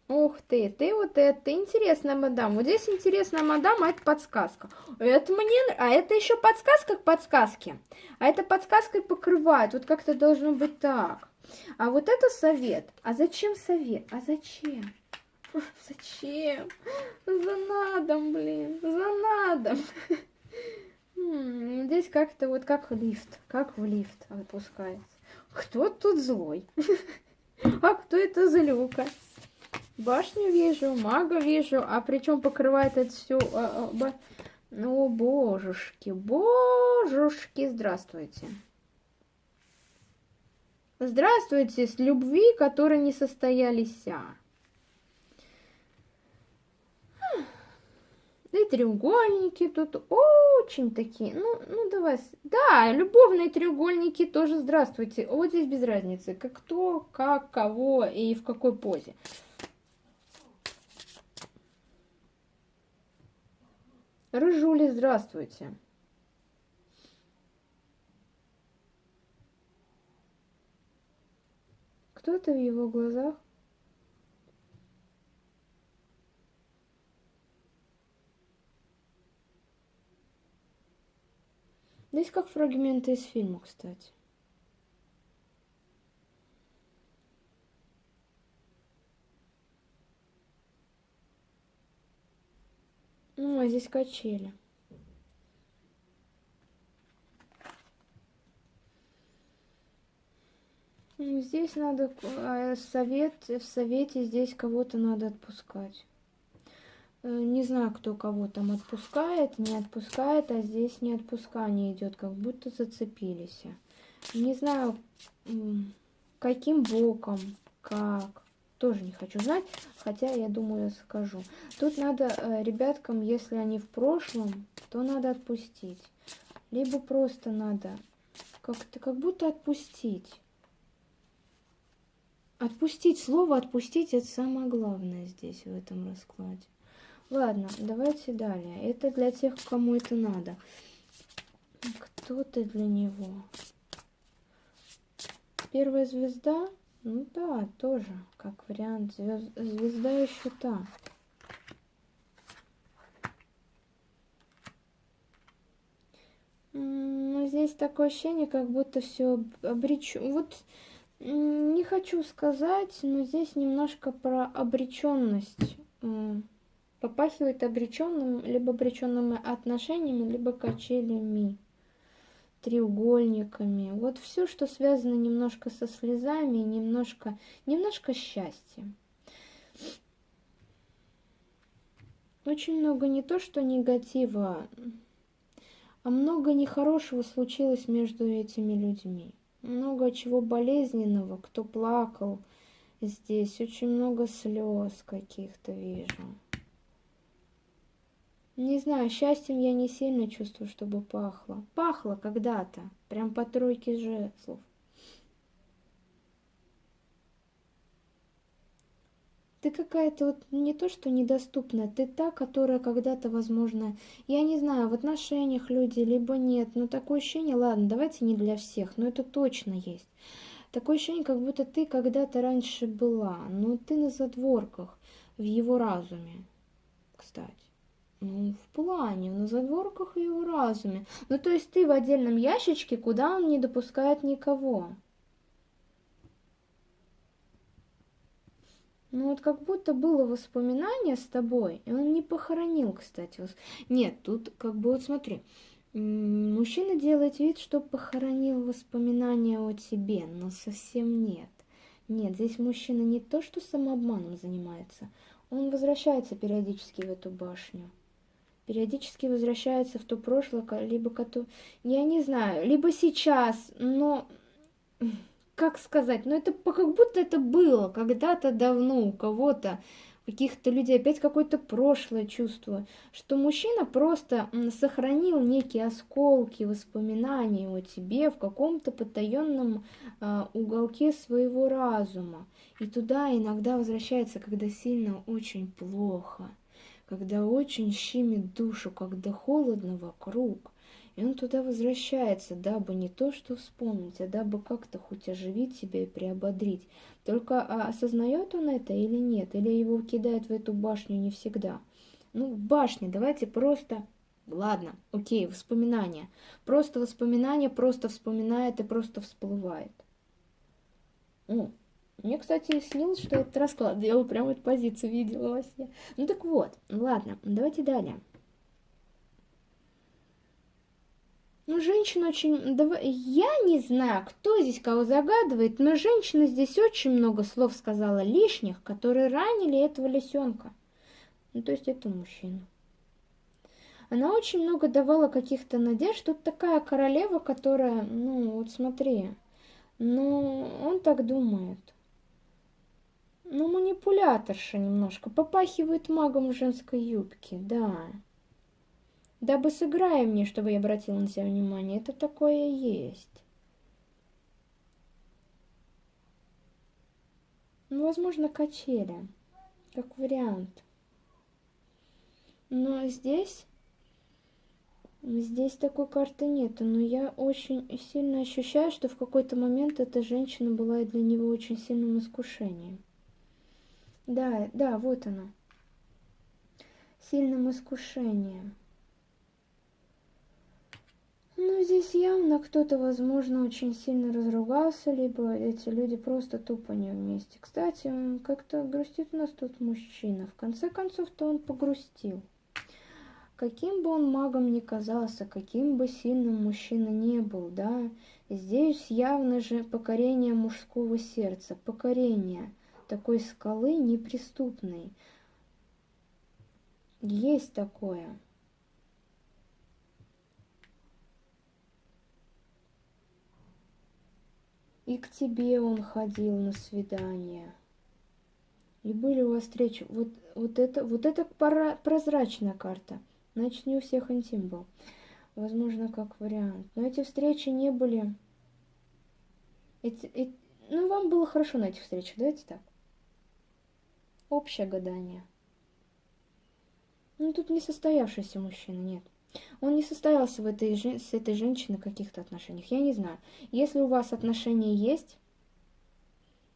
Ух ты, ты вот это, интересная мадам. Вот здесь интересная мадам, а это подсказка. Это мне, а это еще подсказка к подсказке. А это подсказкой покрывает. Вот как-то должно быть так. А вот это совет. А зачем совет? А зачем? Зачем? За надом, блин, за надом. Здесь как-то вот как лифт, как в лифт опускается. Кто тут злой? А кто это злюка? Башню вижу, мага вижу, а причем покрывает это все. А, а, О, божушки, божушки, здравствуйте. Здравствуйте, с любви, которые не состоялись. Да и треугольники тут очень такие. Ну, ну давай. Да, любовные треугольники тоже здравствуйте. Вот здесь без разницы, как кто, как, кого и в какой позе. Рыжули, здравствуйте. Кто это в его глазах? Здесь как фрагменты из фильма, кстати. Ну, а здесь качели. Ну, здесь надо а, совет, в совете здесь кого-то надо отпускать. Э, не знаю, кто кого там отпускает, не отпускает, а здесь не отпускание идет, как будто зацепились. Не знаю, каким боком, как тоже не хочу знать, хотя я думаю, я скажу. Тут надо э, ребяткам, если они в прошлом, то надо отпустить. Либо просто надо как-то как будто отпустить. Отпустить, слово отпустить, это самое главное здесь, в этом раскладе. Ладно, давайте далее. Это для тех, кому это надо. Кто ты для него? Первая звезда? Ну да, тоже, как вариант. Звезд... Звезда еще та. Но здесь такое ощущение, как будто все обречено. Вот не хочу сказать, но здесь немножко про обреченность. Попахивает обреченным, либо обреченными отношениями, либо качелями треугольниками. Вот все, что связано немножко со слезами, немножко, немножко счастьем. Очень много не то, что негатива, а много нехорошего случилось между этими людьми. Много чего болезненного, кто плакал здесь, очень много слез каких-то вижу. Не знаю, счастьем я не сильно чувствую, чтобы пахло. Пахло когда-то, прям по тройке жезлов. Ты какая-то вот не то, что недоступная, ты та, которая когда-то, возможно, я не знаю, в отношениях люди, либо нет, но такое ощущение, ладно, давайте не для всех, но это точно есть. Такое ощущение, как будто ты когда-то раньше была, но ты на задворках, в его разуме, кстати. Ну, в плане, на задворках и в разуме. Ну, то есть ты в отдельном ящичке, куда он не допускает никого. Ну, вот как будто было воспоминание с тобой, и он не похоронил, кстати. Нет, тут как бы вот смотри. Мужчина делает вид, что похоронил воспоминания о тебе, но совсем нет. Нет, здесь мужчина не то, что самообманом занимается, он возвращается периодически в эту башню периодически возвращается в то прошлое, либо которое... Я не знаю, либо сейчас, но... Как сказать? Ну, это как будто это было когда-то давно у кого-то, каких-то людей, опять какое-то прошлое чувство, что мужчина просто сохранил некие осколки воспоминаний о тебе в каком-то потаенном э, уголке своего разума. И туда иногда возвращается, когда сильно очень плохо когда очень щемит душу, когда холодно вокруг. И он туда возвращается, дабы не то что вспомнить, а дабы как-то хоть оживить себя и приободрить. Только а осознает он это или нет, или его кидают в эту башню не всегда. Ну, в башне давайте просто... Ладно, окей, воспоминания. Просто воспоминания, просто вспоминает и просто всплывает. О, мне, кстати, снилось, что этот расклад делал, прямо эту позицию видела во сне. Ну так вот, ладно, давайте далее. Ну, женщина очень... Я не знаю, кто здесь кого загадывает, но женщина здесь очень много слов сказала лишних, которые ранили этого лисенка. Ну, то есть это мужчина. Она очень много давала каких-то надежд. Тут такая королева, которая, ну, вот смотри, ну, он так думает. Ну, манипуляторша немножко. Попахивает магом женской юбки, да. Дабы сыграй мне, чтобы я обратила на себя внимание. Это такое есть. Ну, возможно, качели. Как вариант. Но здесь... Здесь такой карты нету, но я очень сильно ощущаю, что в какой-то момент эта женщина была для него очень сильным искушением. Да, да, вот она. Сильным искушением. Ну, здесь явно кто-то, возможно, очень сильно разругался, либо эти люди просто тупо не вместе. Кстати, как-то грустит у нас тут мужчина. В конце концов-то он погрустил. Каким бы он магом ни казался, каким бы сильным мужчина не был, да, здесь явно же покорение мужского сердца, покорение такой скалы неприступной. Есть такое. И к тебе он ходил на свидание. И были у вас встречи. Вот, вот это, вот это пора, прозрачная карта. Значит, не у всех интим был. Возможно, как вариант. Но эти встречи не были... Эти, эти... Ну, вам было хорошо на этих встречах, давайте так. Общее гадание. Ну, тут не состоявшийся мужчина, нет. Он не состоялся в этой, с этой женщиной в каких-то отношениях. Я не знаю. Если у вас отношения есть,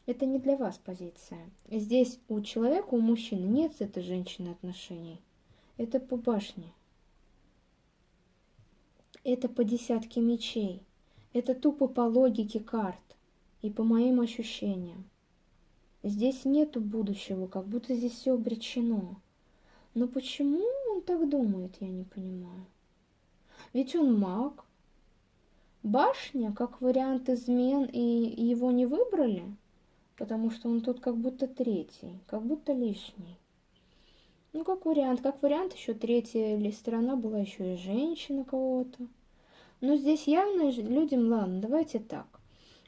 это не для вас позиция. Здесь у человека, у мужчины нет с этой женщиной отношений. Это по башне. Это по десятке мечей. Это тупо по логике карт и по моим ощущениям. Здесь нету будущего, как будто здесь все обречено. Но почему он так думает, я не понимаю. Ведь он маг. Башня, как вариант измен, и его не выбрали, потому что он тут как будто третий, как будто лишний. Ну, как вариант, как вариант, еще третья ли сторона была еще и женщина кого-то. Но здесь явно людям, ладно, давайте так.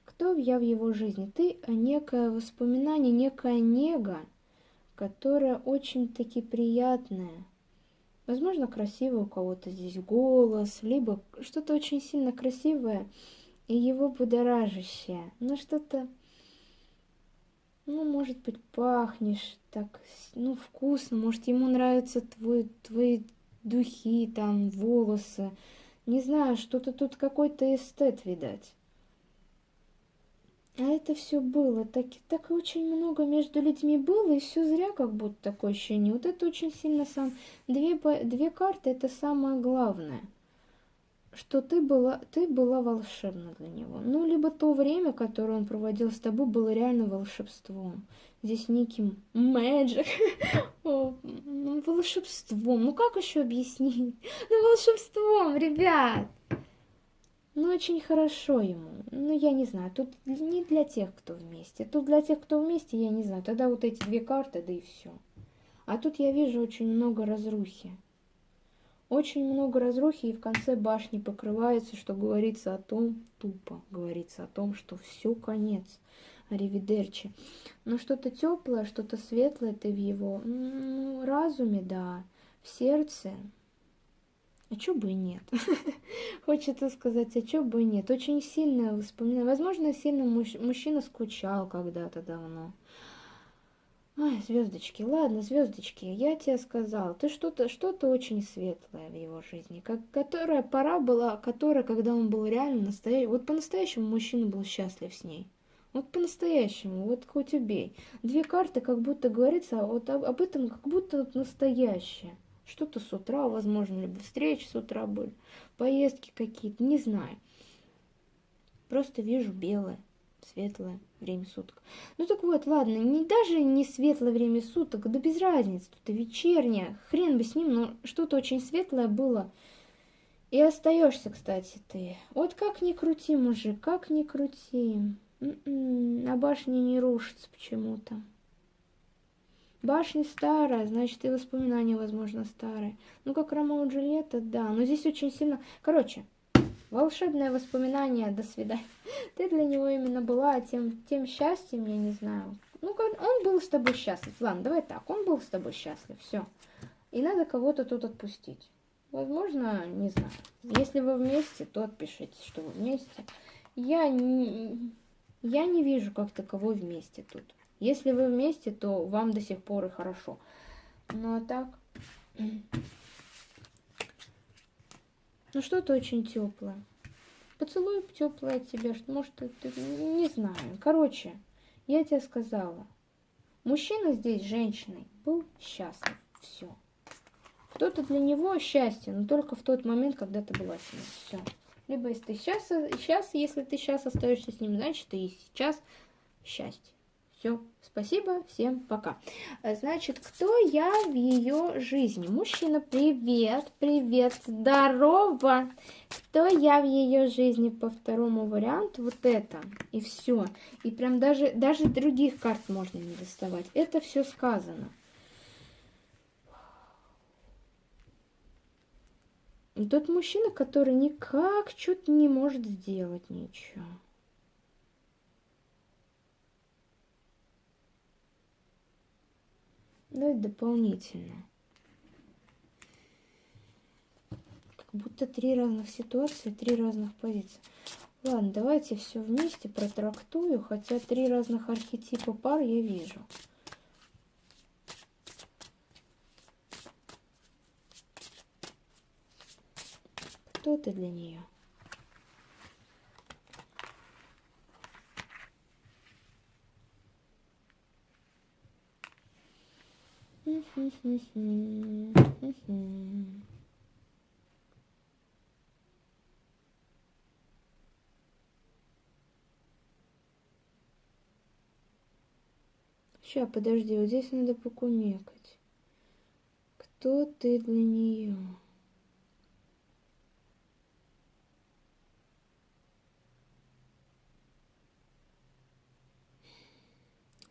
Кто я в его жизни? Ты а некое воспоминание, некая нега, которая очень-таки приятная. Возможно, красивый у кого-то здесь голос, либо что-то очень сильно красивое и его будоражащее. Ну, что-то, ну, может быть, пахнешь так, ну, вкусно. Может, ему нравятся твой, твои духи, там, волосы. Не знаю, что-то тут какой-то эстет, видать. А это все было, так, так очень много между людьми было, и все зря, как будто такое ощущение. Вот это очень сильно сам... Две, две карты — это самое главное, что ты была, ты была волшебна для него. Ну, либо то время, которое он проводил с тобой, было реально волшебством. Здесь неким ну, волшебством. Ну, как еще объяснить? Ну, волшебством, ребят! Ну, очень хорошо ему. Ну, я не знаю, тут не для тех, кто вместе. Тут для тех, кто вместе, я не знаю. Тогда вот эти две карты, да и все. А тут я вижу очень много разрухи. Очень много разрухи, и в конце башни покрывается, что говорится о том, тупо говорится о том, что все конец. Аривидерчи. Но что-то теплое, что-то светлое ты в его ну, разуме, да, в сердце, а чё бы и нет? Хочется сказать, а чё бы и нет? Очень сильное воспоминание. Возможно, сильно муж... мужчина скучал когда-то давно. Ай, звездочки, ладно, звездочки, я тебе сказал, ты что-то что-то очень светлое в его жизни, как, которая пора была, которая, когда он был реально настоящий, вот по-настоящему мужчина был счастлив с ней. Вот по-настоящему, вот хоть убей. Две карты, как будто говорится, вот об, об этом как будто вот настоящее. Что-то с утра, возможно, либо встречи с утра были, поездки какие-то, не знаю. Просто вижу белое, светлое время суток. Ну так вот, ладно, не даже не светлое время суток, да без разницы, тут и вечернее, хрен бы с ним, но что-то очень светлое было. И остаешься, кстати, ты. Вот как ни крути, мужик, как ни крути. М-м, а башня не рушится почему-то. Башня старая, значит, и воспоминания, возможно, старые. Ну, как Ромео и Джульетта, да. Но здесь очень сильно... Короче, волшебное воспоминание, до свидания. Ты для него именно была тем, тем счастьем, я не знаю. Ну, он был с тобой счастлив. Ладно, давай так, он был с тобой счастлив, все. И надо кого-то тут отпустить. Возможно, не знаю. Если вы вместе, то отпишитесь, что вы вместе. Я не, я не вижу как таковой вместе тут. Если вы вместе, то вам до сих пор и хорошо. Ну а так... Ну что-то очень теплое. Поцелуй теплое от что может это, не знаю. Короче, я тебе сказала. Мужчина здесь женщиной был счастлив. Все. Кто-то для него счастье, но только в тот момент, когда ты была с ним. Все. Либо если ты сейчас, сейчас, если ты сейчас остаешься с ним, значит, ты и сейчас счастье. Все, спасибо, всем пока. Значит, кто я в ее жизни? Мужчина, привет, привет, здорово. Кто я в ее жизни по второму варианту? Вот это. И все. И прям даже, даже других карт можно не доставать. Это все сказано. И тот мужчина, который никак что-то не может сделать ничего. Давай дополнительно. Как будто три разных ситуации, три разных позиции. Ладно, давайте все вместе протрактую, хотя три разных архетипа пар я вижу. Кто ты для нее? Сейчас, подожди, вот здесь надо покумекать. Кто ты для нее?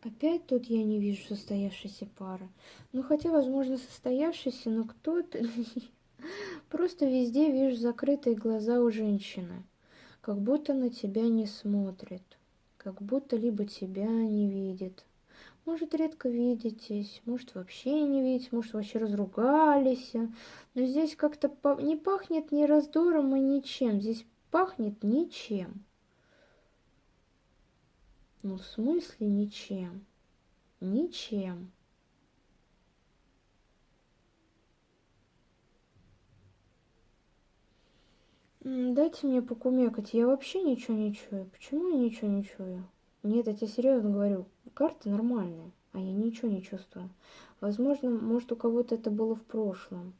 Опять тут я не вижу состоявшейся пары. Ну, хотя, возможно, состоявшейся, но кто-то... Просто везде вижу закрытые глаза у женщины. Как будто на тебя не смотрит. Как будто либо тебя не видит. Может, редко видитесь, может, вообще не видите, может, вообще разругались. Но здесь как-то не пахнет ни раздором и ничем. Здесь пахнет ничем. Ну, в смысле ничем? Ничем. Дайте мне покумекать, я вообще ничего не чую. Почему я ничего не чую? Нет, я тебе серьезно говорю, карты нормальные, а я ничего не чувствую. Возможно, может у кого-то это было в прошлом.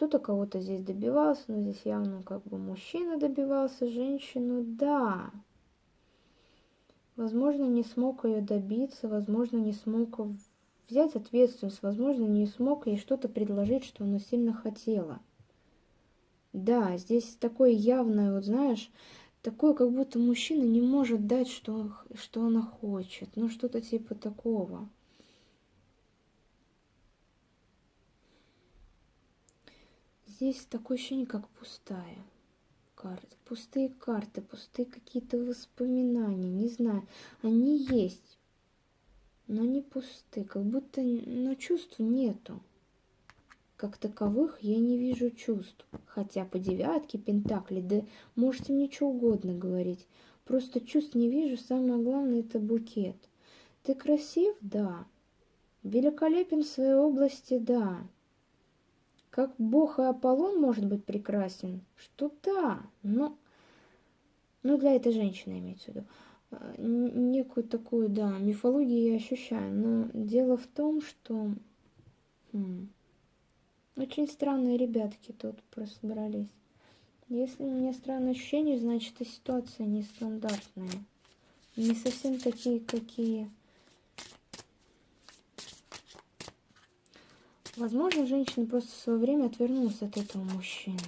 Кто-то кого-то здесь добивался, но здесь явно как бы мужчина добивался женщину, да. Возможно, не смог ее добиться, возможно, не смог взять ответственность, возможно, не смог ей что-то предложить, что она сильно хотела. Да, здесь такое явное, вот знаешь, такое, как будто мужчина не может дать, что, что она хочет. Ну, что-то типа такого. Здесь такое ощущение, как пустая карта. Пустые карты, пустые какие-то воспоминания, не знаю. Они есть, но не пустые, как будто, но чувств нету. Как таковых я не вижу чувств. Хотя по девятке пентакли, да можете мне что угодно говорить. Просто чувств не вижу, самое главное это букет. Ты красив? Да. Великолепен в своей области? Да. Как бог и Аполлон может быть прекрасен? Что да, но... Ну, для этой женщины имеется в виду. А, некую такую, да, мифологию я ощущаю. Но дело в том, что... Хм, очень странные ребятки тут собрались. Если у меня странное ощущение, значит и ситуация нестандартная. Не совсем такие, какие Возможно, женщина просто в свое время отвернулась от этого мужчины.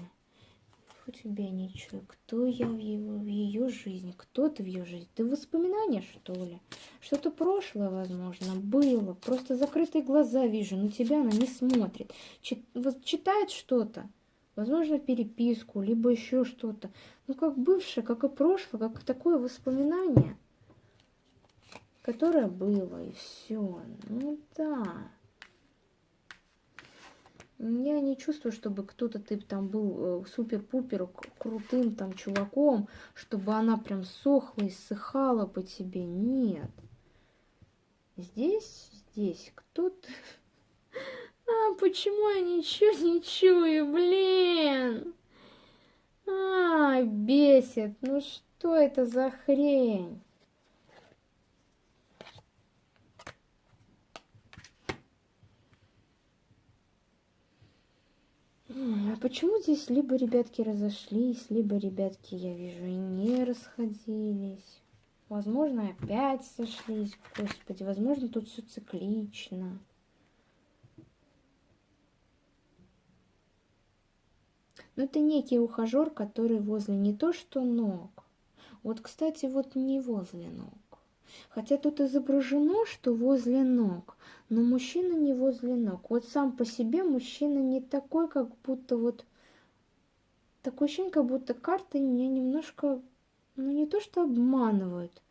У тебя ничего. Кто я в, его, в ее жизни? Кто ты в ее жизни? Ты воспоминания, что ли? Что-то прошлое, возможно, было. Просто закрытые глаза вижу. На тебя она не смотрит. Чит, читает что-то. Возможно, переписку, либо еще что-то. Ну, как бывшее, как и прошлое, как такое воспоминание, которое было, и все. Ну да. Я не чувствую, чтобы кто-то ты там был э, супер-пупер крутым там чуваком, чтобы она прям сохла и ссыхала по тебе. Нет. Здесь, здесь кто-то... А, почему я ничего не чую, блин? А, бесит. Ну что это за хрень? А почему здесь либо ребятки разошлись, либо ребятки, я вижу, и не расходились? Возможно, опять сошлись, господи, возможно, тут все циклично. Но это некий ухажер, который возле не то что ног. Вот, кстати, вот не возле ног. Хотя тут изображено, что возле ног, но мужчина не возле ног. Вот сам по себе мужчина не такой, как будто вот... Такое ощущение, как будто карты меня немножко, ну не то что обманывают,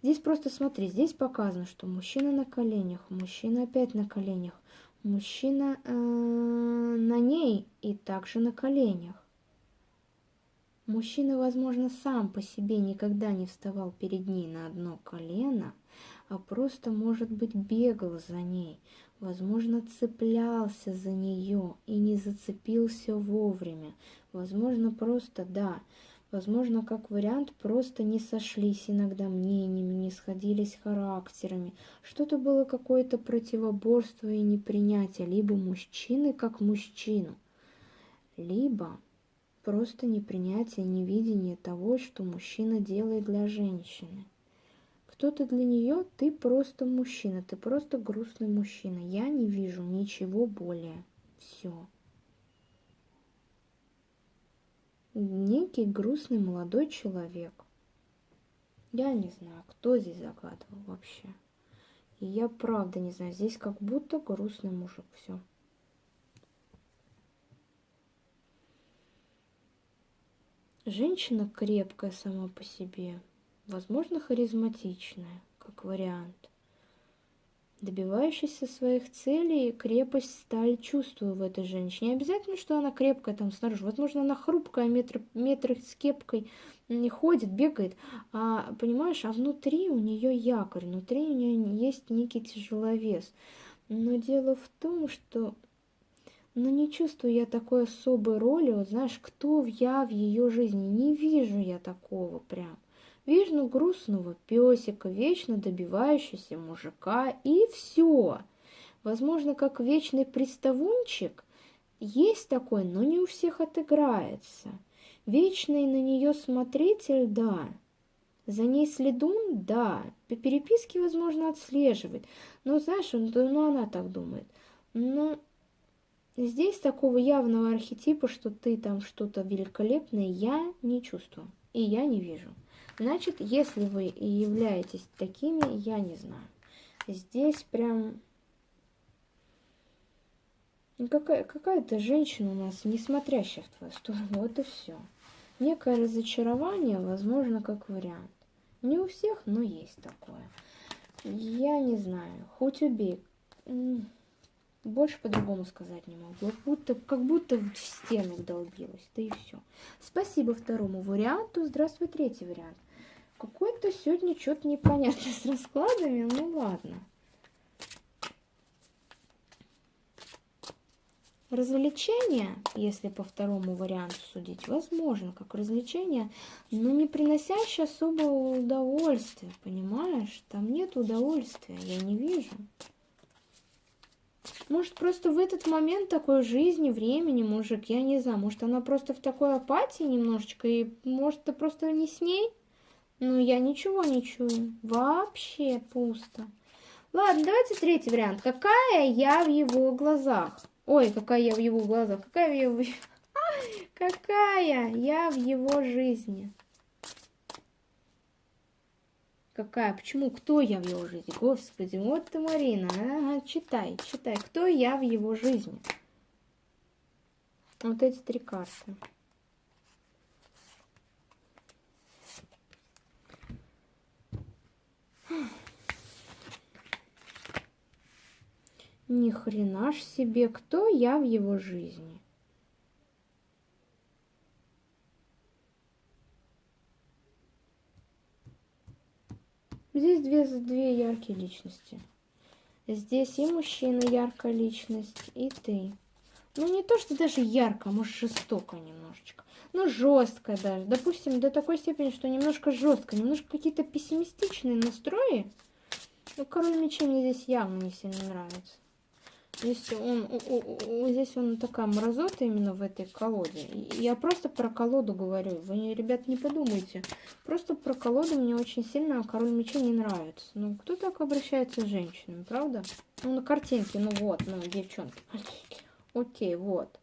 Здесь просто смотри, здесь показано, что мужчина на коленях, мужчина опять на коленях, мужчина э, на ней и также на коленях. Мужчина, возможно, сам по себе никогда не вставал перед ней на одно колено, а просто, может быть, бегал за ней, возможно, цеплялся за нее и не зацепился вовремя, возможно, просто, да, Возможно, как вариант, просто не сошлись иногда мнениями, не сходились характерами. Что-то было какое-то противоборство и непринятие либо мужчины как мужчину, либо просто непринятие, невидение того, что мужчина делает для женщины. Кто-то для нее, ты просто мужчина, ты просто грустный мужчина. Я не вижу ничего более. Все. некий грустный молодой человек. Я не знаю, кто здесь загадывал вообще. И я правда не знаю, здесь как будто грустный мужик, все. Женщина крепкая сама по себе, возможно, харизматичная, как вариант добивающийся своих целей, крепость, сталь чувствую в этой женщине. Не обязательно, что она крепкая там снаружи. Возможно, она хрупкая, метр, метр с кепкой не ходит, бегает. А, понимаешь, а внутри у нее якорь, внутри у нее есть некий тяжеловес. Но дело в том, что ну, не чувствую я такой особой роли. Вот знаешь, кто я в ее жизни? Не вижу я такого прям. Вижу грустного песика, вечно добивающегося мужика, и все. Возможно, как вечный приставунчик, есть такой, но не у всех отыграется. Вечный на нее смотритель, да. За ней следун, да. По переписке, возможно, отслеживает. Но, знаешь, он, ну, она так думает. Но здесь такого явного архетипа, что ты там что-то великолепное, я не чувствую. И я не вижу. Значит, если вы являетесь такими, я не знаю. Здесь прям... Какая, какая-то женщина у нас, не смотрящая в твою сторону, вот и все. Некое разочарование, возможно, как вариант. Не у всех, но есть такое. Я не знаю, хоть убей. Больше по-другому сказать не могу. Как будто, как будто в стену долбилась, да и все. Спасибо второму варианту. Здравствуй, третий вариант. Какой-то сегодня что-то непонятно с раскладами, ну ладно. Развлечение, если по второму варианту судить, возможно, как развлечение, но не приносящее особого удовольствия, понимаешь? Там нет удовольствия, я не вижу. Может, просто в этот момент такой жизни, времени, мужик, я не знаю, может, она просто в такой апатии немножечко, и может, ты просто не с ней? Ну, я ничего не чую. Вообще пусто. Ладно, давайте третий вариант. Какая я в его глазах? Ой, какая я в его глазах. Какая я в... Какая я в его жизни? Какая? Почему? Кто я в его жизни? Господи, вот ты, Марина. Ага, читай, читай. Кто я в его жизни? Вот эти три карты. Ни хрена ж себе, кто я в его жизни? Здесь две, две яркие личности. Здесь и мужчина яркая личность, и ты. Ну, не то, что даже ярко, а может, жестоко немножечко. Ну, жестко даже. Допустим, до такой степени, что немножко жестко, немножко какие-то пессимистичные настрои. Ну, король мечей мне здесь явно не сильно нравится. Здесь он, здесь он такая мразота именно в этой колоде. Я просто про колоду говорю. Вы, ребят, не подумайте. Просто про колоду мне очень сильно король мечей не нравится. Ну, кто так обращается с женщинами, правда? Ну, на картинке, ну вот, ну, девчонки. Окей, вот.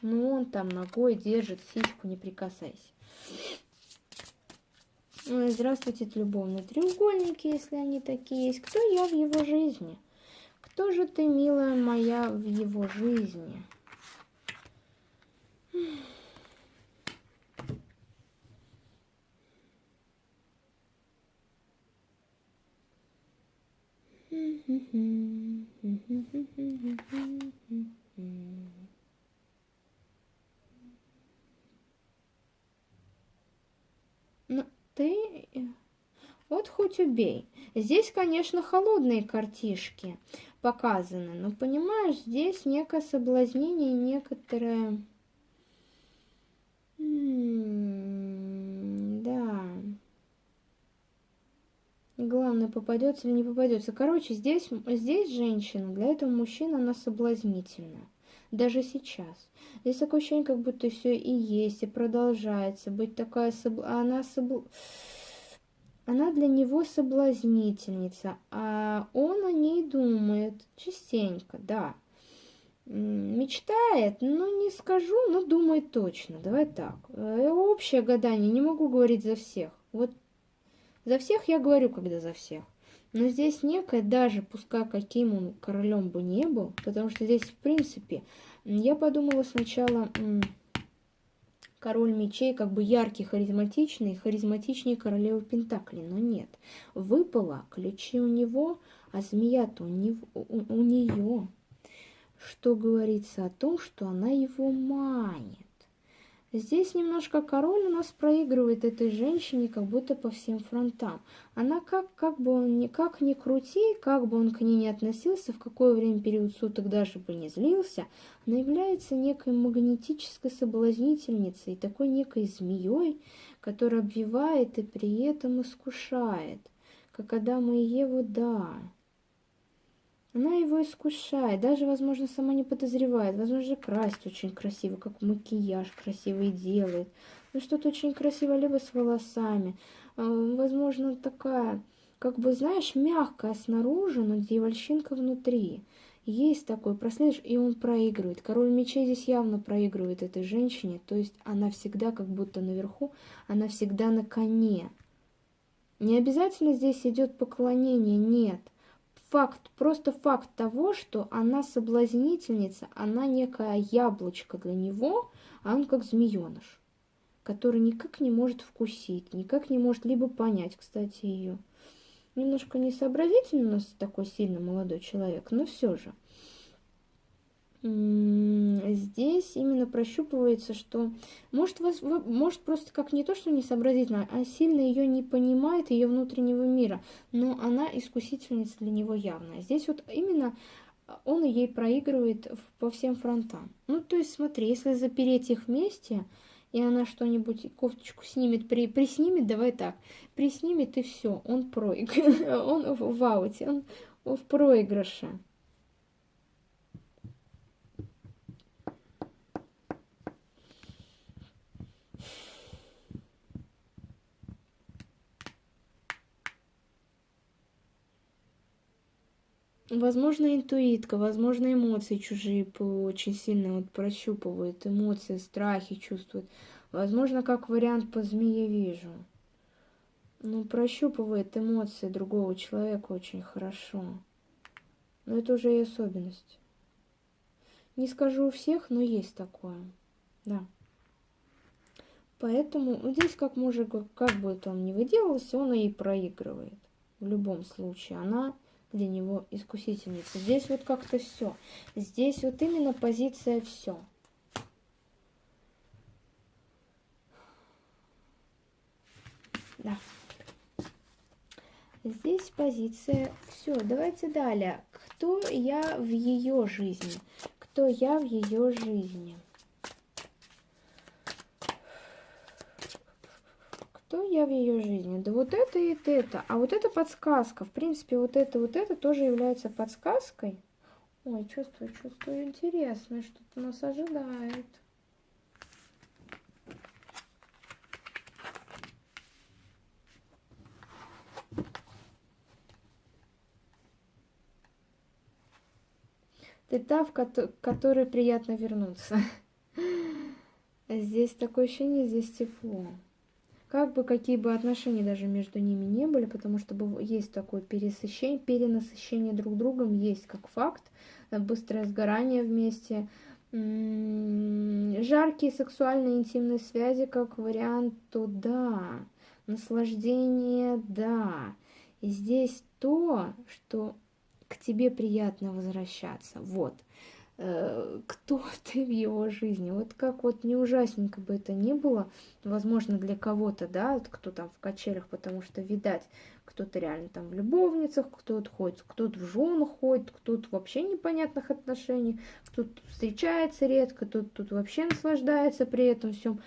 Ну, он там ногой держит, сиську не прикасайся. Здравствуйте, любовные треугольники, если они такие есть. Кто я в его жизни? Кто же ты, милая моя, в его жизни? Ну, ты... Вот хоть убей. Здесь, конечно, холодные картишки показано. Но понимаешь, здесь некое соблазнение, некоторое... да. Главное, попадется или не попадется. Короче, здесь, здесь женщина, для этого мужчина, она соблазнительна. Даже сейчас. Здесь такое ощущение, как будто все и есть, и продолжается. Быть такая... Соб... Она собл она для него соблазнительница, а он о ней думает частенько, да. Мечтает, ну не скажу, но думает точно. Давай так. Э, общее гадание, не могу говорить за всех. Вот за всех я говорю, когда за всех. Но здесь некое, даже пускай каким он королем бы не был, потому что здесь, в принципе, я подумала сначала король мечей как бы яркий, харизматичный, харизматичнее королевы Пентаклей, но нет. Выпало ключи у него, а змея-то у, него, у, у нее. Что говорится о том, что она его манит. Здесь немножко король у нас проигрывает этой женщине как будто по всем фронтам. Она как, как бы он никак не крути, как бы он к ней не относился, в какое время период суток даже бы не злился, она является некой магнетической соблазнительницей, такой некой змеей, которая обвивает и при этом искушает, как Адама и Еву, да. Она его искушает, даже, возможно, сама не подозревает. Возможно, красит очень красиво, как макияж красивый делает. Ну, что-то очень красиво, либо с волосами. А, возможно, такая, как бы, знаешь, мягкая снаружи, но дьявольщинка внутри. Есть такой, проследишь, и он проигрывает. Король мечей здесь явно проигрывает этой женщине. То есть она всегда как будто наверху, она всегда на коне. Не обязательно здесь идет поклонение, нет факт, просто факт того, что она соблазнительница, она некая яблочко для него, а он как змееныш, который никак не может вкусить, никак не может либо понять, кстати, ее. Немножко несообразительный у нас такой сильно молодой человек, но все же здесь именно прощупывается, что может, вас, может просто как не то, что не сообразительно, а сильно ее не понимает, ее внутреннего мира, но она искусительница для него явная. Здесь вот именно он ей проигрывает по всем фронтам. Ну, то есть, смотри, если запереть их вместе, и она что-нибудь, кофточку снимет, при, приснимет, давай так, приснимет, и все, он проиг, он в ауте, он в проигрыше. Возможно, интуитка, возможно, эмоции чужие очень сильно вот прощупывают, эмоции, страхи чувствуют. Возможно, как вариант по змее вижу. Ну, прощупывает эмоции другого человека очень хорошо. Но это уже и особенность. Не скажу у всех, но есть такое. Да. Поэтому ну, здесь как мужик, как бы он ни выделался, он и проигрывает. В любом случае. Она для него искусительница. Здесь вот как-то все. Здесь вот именно позиция все. Да. Здесь позиция все. Давайте далее. Кто я в ее жизни? Кто я в ее жизни? Кто я в ее жизни? Да вот это и это. А вот это подсказка. В принципе, вот это, вот это тоже является подсказкой. Ой, чувствую, чувствую интересно, что-то нас ожидает. Ты та, в которой приятно вернуться. Здесь такое ощущение, здесь тепло как бы какие бы отношения даже между ними не были, потому что есть такое пересыщение, перенасыщение друг другом, есть как факт, э, быстрое сгорание вместе, жаркие сексуальные интимные связи как вариант, то да, наслаждение, да. И здесь то, что к тебе приятно возвращаться, вот. Э, кто ты в его жизни. Вот как вот не ужасненько бы это ни было, возможно, для кого-то, да, вот кто там в качелях, потому что, видать, кто-то реально там в любовницах, кто-то ходит, кто-то в женах ходит, кто-то вообще непонятных отношений, кто-то встречается редко, кто-то тут вообще наслаждается при этом всем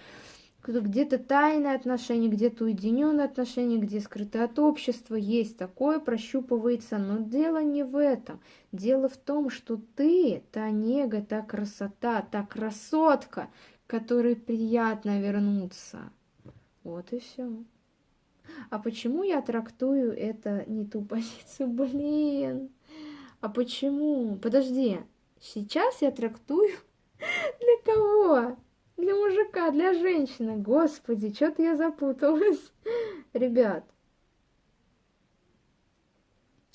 где-то тайные отношения, где-то уединенные отношения, где скрыто от общества, есть такое, прощупывается. Но дело не в этом. Дело в том, что ты, та нега, та красота, та красотка, которой приятно вернуться. Вот и все. А почему я трактую это не ту позицию? Блин. А почему? Подожди. Сейчас я трактую для кого? Для мужика, для женщины. Господи, что-то я запуталась. Ребят,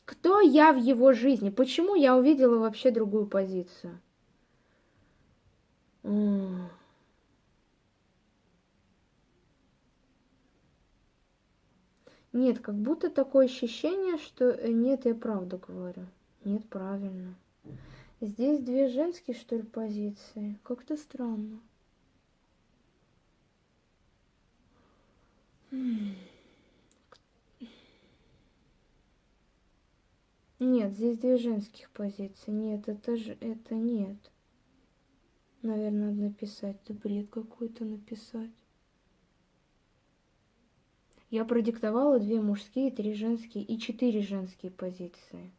кто я в его жизни? Почему я увидела вообще другую позицию? Нет, как будто такое ощущение, что э, нет, я правду говорю. Нет, правильно. Здесь две женские, что ли, позиции. Как-то странно. Нет, здесь две женских позиции. Нет, это же это нет. Наверное, надо написать. Да бред какой-то написать. Я продиктовала две мужские, три женские и четыре женские позиции.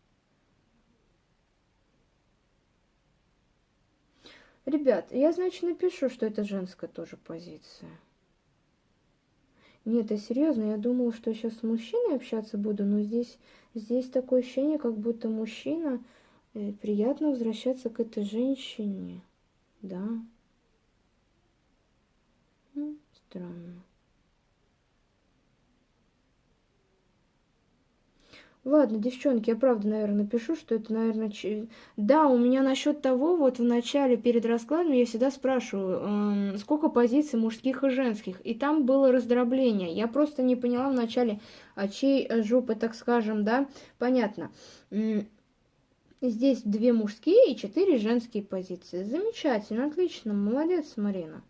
Ребят, я, значит, напишу, что это женская тоже позиция. Нет, я серьезно, я думала, что сейчас с мужчиной общаться буду, но здесь, здесь такое ощущение, как будто мужчина... Э, приятно возвращаться к этой женщине. Да. Странно. Ладно, девчонки, я правда, наверное, напишу, что это, наверное... Ч... Да, у меня насчет того, вот в начале, перед раскладом, я всегда спрашиваю, э, сколько позиций мужских и женских. И там было раздробление. Я просто не поняла в начале, а чей жопы, так скажем, да? Понятно. Здесь две мужские и четыре женские позиции. Замечательно, отлично, молодец, Марина.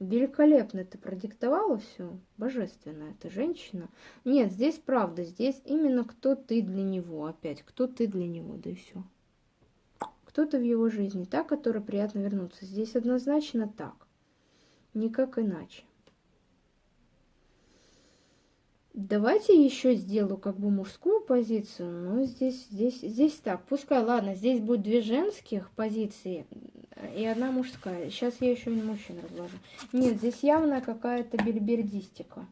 Великолепно ты продиктовала все. Божественно эта женщина. Нет, здесь правда. Здесь именно кто ты для него. Опять, кто ты для него, да и все. Кто-то в его жизни, та, которая приятно вернуться. Здесь однозначно так. Никак иначе. Давайте еще сделаю как бы мужскую позицию, но здесь, здесь, здесь так. Пускай, ладно, здесь будет две женских позиции э, и одна мужская. Сейчас я еще не мужчин разложу. Нет, здесь явно какая-то бельбердистика.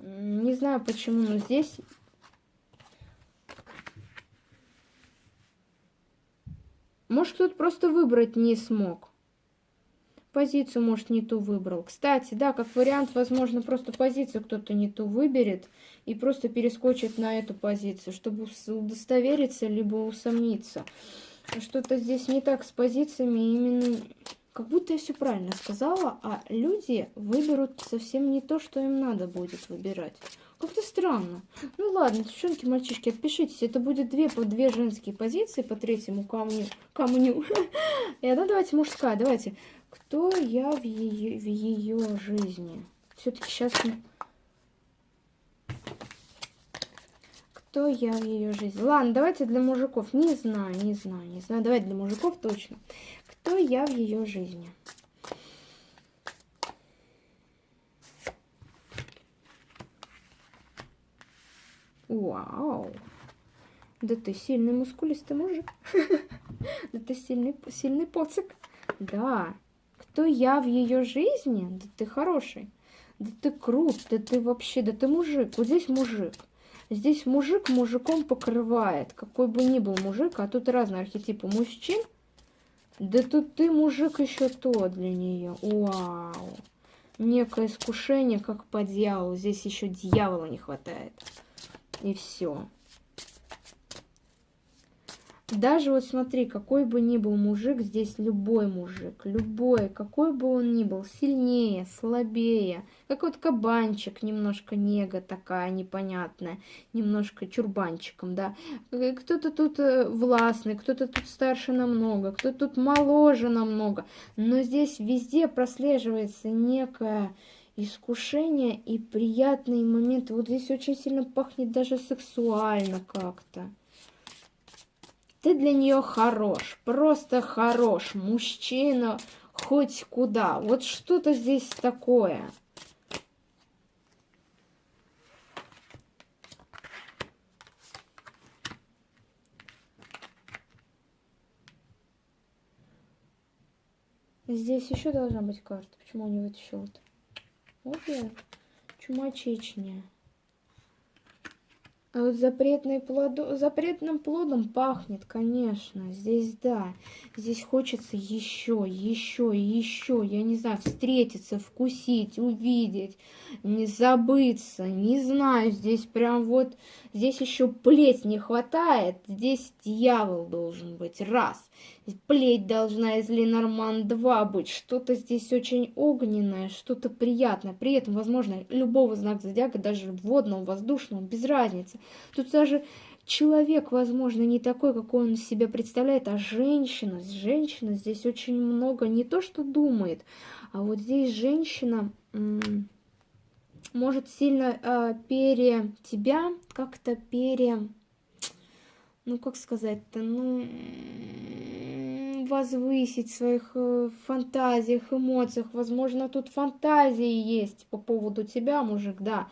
Не знаю почему, но здесь... Может, кто-то просто выбрать не смог. Позицию, может, не ту выбрал. Кстати, да, как вариант, возможно, просто позицию кто-то не ту выберет и просто перескочит на эту позицию, чтобы удостовериться, либо усомниться. Что-то здесь не так с позициями, именно как будто я все правильно сказала, а люди выберут совсем не то, что им надо будет выбирать. Как-то странно. Ну ладно, девчонки, мальчишки, отпишитесь. Это будет две по две женские позиции по третьему камню. камню. И одна давайте мужская. Давайте. Кто я в ее, в ее жизни? Все-таки сейчас... Кто я в ее жизни? Ладно, давайте для мужиков. Не знаю, не знаю, не знаю. Давайте для мужиков точно. Кто я в ее жизни? Вау. Да ты сильный мускулистый мужик. Да ты сильный, сильный поцик. Да. Кто я в ее жизни? Да ты хороший. Да ты крут. Да ты вообще, да ты мужик. Вот здесь мужик. Здесь мужик мужиком покрывает. Какой бы ни был мужик, а тут разные архетипы мужчин. Да тут ты мужик еще то для нее. Вау. Некое искушение, как по дьяволу. Здесь еще дьявола не хватает. И все. Даже вот смотри, какой бы ни был мужик, здесь любой мужик, любой, какой бы он ни был, сильнее, слабее, как вот кабанчик, немножко нега такая непонятная, немножко чурбанчиком, да. Э, кто-то тут э, властный, кто-то тут старше намного, кто-то тут моложе намного, но здесь везде прослеживается некая искушение и приятные моменты. Вот здесь очень сильно пахнет даже сексуально как-то. Ты для нее хорош, просто хорош, мужчина хоть куда. Вот что-то здесь такое. Здесь еще должна быть карта. Почему он не вытащил? Вот я. Чума. А запретный плоду... запретным плодом пахнет, конечно. Здесь да. Здесь хочется еще, еще, еще. Я не знаю, встретиться, вкусить, увидеть, не забыться. Не знаю, здесь прям вот... Здесь еще плеть не хватает. Здесь дьявол должен быть. Раз. Плеть должна из Ленорман 2 быть. Что-то здесь очень огненное, что-то приятное. При этом, возможно, любого знака зодиака, даже водного, воздушного, без разницы. Тут даже человек, возможно, не такой, какой он себя представляет, а женщина. Женщина здесь очень много не то, что думает, а вот здесь женщина может сильно э, пере тебя как-то пере ну как сказать-то ну возвысить в своих э, фантазиях, эмоциях. Возможно, тут фантазии есть по поводу тебя, мужик, да.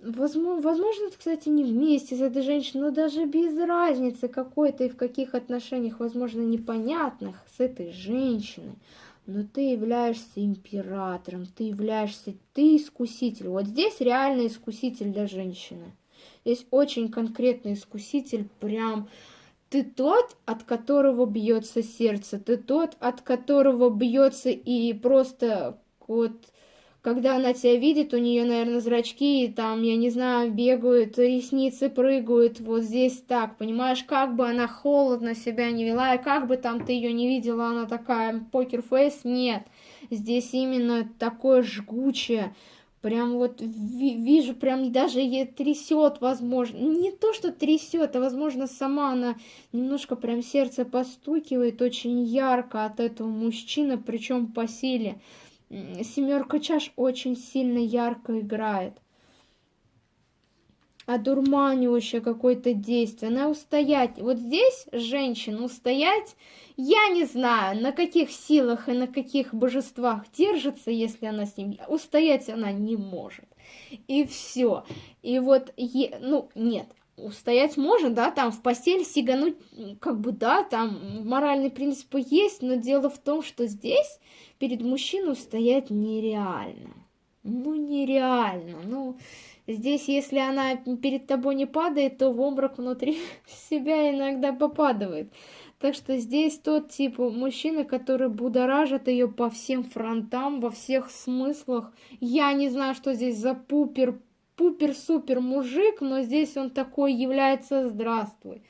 Возможно, кстати, не вместе с этой женщиной, но даже без разницы какой-то и в каких отношениях, возможно, непонятных с этой женщиной. Но ты являешься императором, ты являешься, ты искуситель. Вот здесь реальный искуситель для женщины. Здесь очень конкретный искуситель, прям ты тот, от которого бьется сердце, ты тот, от которого бьется и просто вот когда она тебя видит, у нее, наверное, зрачки, там, я не знаю, бегают, ресницы прыгают, вот здесь так, понимаешь, как бы она холодно себя не вела, и как бы там ты ее не видела, она такая покер-фейс, нет, здесь именно такое жгучее, Прям вот вижу, прям даже ей трясет, возможно. Не то, что трясет, а возможно сама она немножко прям сердце постукивает очень ярко от этого мужчины, причем по силе. Семерка чаш очень сильно ярко играет одурманивающее какое-то действие. Она устоять. Вот здесь женщина устоять, я не знаю, на каких силах и на каких божествах держится, если она с ним. Устоять она не может. И все. И вот, е... ну, нет, устоять может, да, там в постель сигануть, как бы, да, там моральные принципы есть, но дело в том, что здесь перед мужчиной устоять нереально. Ну, нереально, ну... Здесь, если она перед тобой не падает, то в обморок внутри себя иногда попадает. Так что здесь тот тип мужчины, который будоражит ее по всем фронтам, во всех смыслах. Я не знаю, что здесь за пупер, пупер-супер мужик, но здесь он такой является «здравствуй».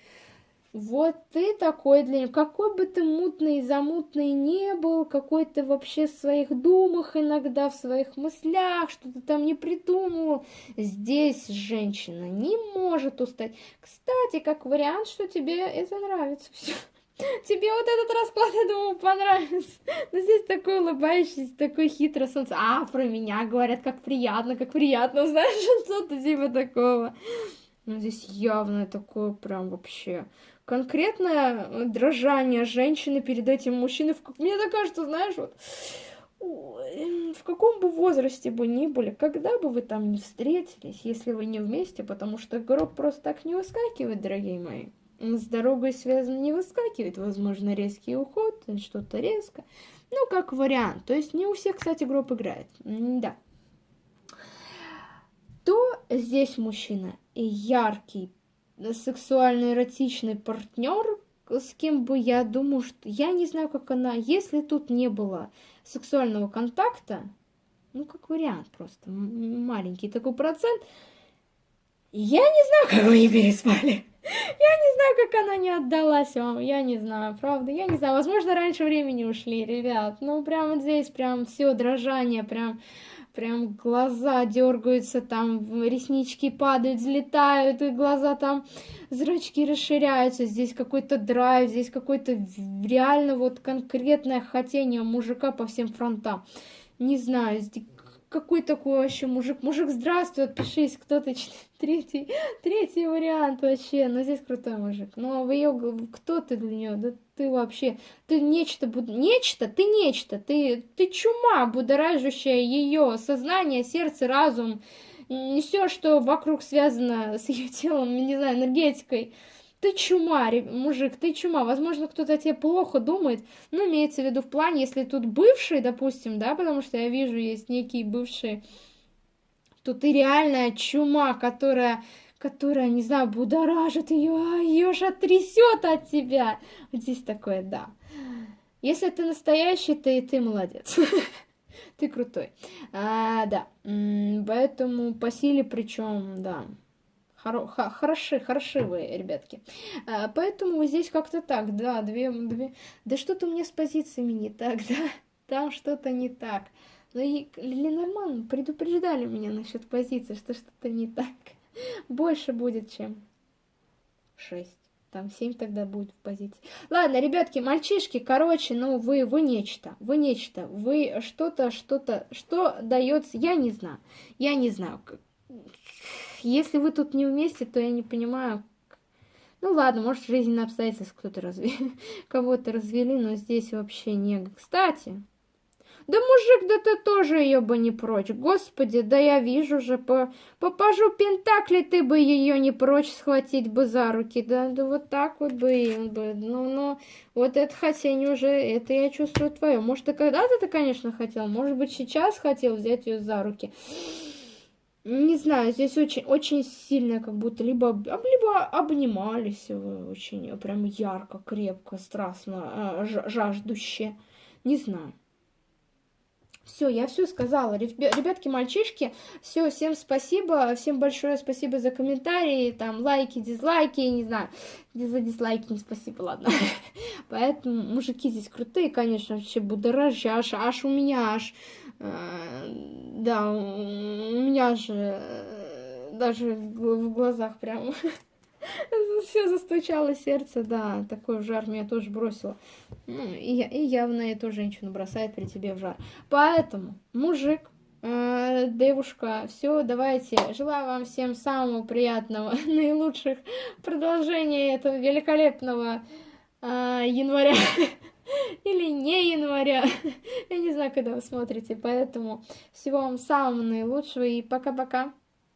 Вот ты такой для него. Какой бы ты мутный и замутный не был, какой ты вообще в своих думах иногда, в своих мыслях, что ты там не придумывал. Здесь женщина не может устать. Кстати, как вариант, что тебе это нравится все. Тебе вот этот расклад, я думаю, понравится. Но здесь такой улыбающийся, такой хитрый солнце. А, про меня говорят, как приятно, как приятно, знаешь, что-то типа такого. Ну, здесь явно такое прям вообще конкретное дрожание женщины перед этим мужчиной. Мне так кажется, знаешь, вот в каком бы возрасте бы ни были, когда бы вы там не встретились, если вы не вместе, потому что гроб просто так не выскакивает, дорогие мои. С дорогой связан не выскакивает, возможно, резкий уход, что-то резко. Ну, как вариант. То есть не у всех, кстати, гроб играет. Да. То здесь мужчина яркий, сексуально-эротичный партнер, с кем бы я думаю, что... Я не знаю, как она... Если тут не было сексуального контакта, ну, как вариант просто, маленький такой процент, я не знаю, как вы не переспали. Я не знаю, как она не отдалась вам, я не знаю, правда, я не знаю, возможно, раньше времени ушли, ребят, ну, прям вот здесь прям все дрожание, прям прям глаза дергаются, там реснички падают, взлетают, и глаза там, зрачки расширяются, здесь какой-то драйв, здесь какой-то реально вот конкретное хотение мужика по всем фронтам. Не знаю, какой такой вообще мужик? Мужик, здравствуй, отпишись, кто ты? Третий, третий вариант вообще. Но здесь крутой мужик. Ну, а вы ее, кто ты для нее? Да ты вообще, ты нечто, нечто, ты нечто, ты, ты чума, будоражащая ее сознание, сердце, разум, не все, что вокруг связано с ее телом, не знаю, энергетикой. Ты чума, мужик, ты чума. Возможно, кто-то тебе плохо думает. Ну, имеется в виду в плане, если тут бывший, допустим, да, потому что я вижу, есть некие бывшие, то ты реальная чума, которая которая, не знаю, будоражит ее, ее же трясет от тебя. Вот здесь такое, да. Если ты настоящий, ты, ты молодец. Ты крутой. А, да. Поэтому по силе причем, да. Хоро хороши, вы, ребятки. А, поэтому здесь как-то так, да, две, две... Да что-то мне с позициями не так, да? Там что-то не так. Ну и Ленорман предупреждали меня насчет позиции, что что-то не так. Больше будет, чем 6. Там 7 тогда будет в позиции. Ладно, ребятки, мальчишки, короче, ну вы, вы нечто, вы нечто, вы что-то, что-то, что дается, я не знаю, я не знаю. Если вы тут не вместе, то я не понимаю, ну ладно, может, жизненные обстоятельства кто-то разве... кого-то развели, но здесь вообще не... Кстати, да, мужик, да ты тоже ее бы не прочь. Господи, да я вижу же, по, по пажу Пентакли ты бы ее не прочь схватить бы за руки. Да, да вот так вот бы им бы. Ну, ну, вот это хотение уже, это я чувствую твое. Может, ты когда-то ты, конечно, хотел, может быть, сейчас хотел взять ее за руки. Не знаю, здесь очень, очень сильно, как будто либо, либо обнимались вы очень прям ярко, крепко, страстно, э, жаждуще. Не знаю. Все, я все сказала. Ребятки, мальчишки, все, всем спасибо, всем большое спасибо за комментарии, там, лайки, дизлайки, не знаю, за дизлайки не спасибо, ладно. Поэтому мужики здесь крутые, конечно, вообще будоражи, аж, аж у меня аж, э, да, у меня же э, даже в, глазах прям все застучало сердце, да, такой жар меня тоже бросило. Ну, и, и явно эту женщину бросает при тебе в жар. Поэтому, мужик, э, девушка, все, давайте, желаю вам всем самого приятного, наилучших продолжения этого великолепного э, января. Или не января. Я не знаю, когда вы смотрите, поэтому всего вам самого наилучшего и пока-пока.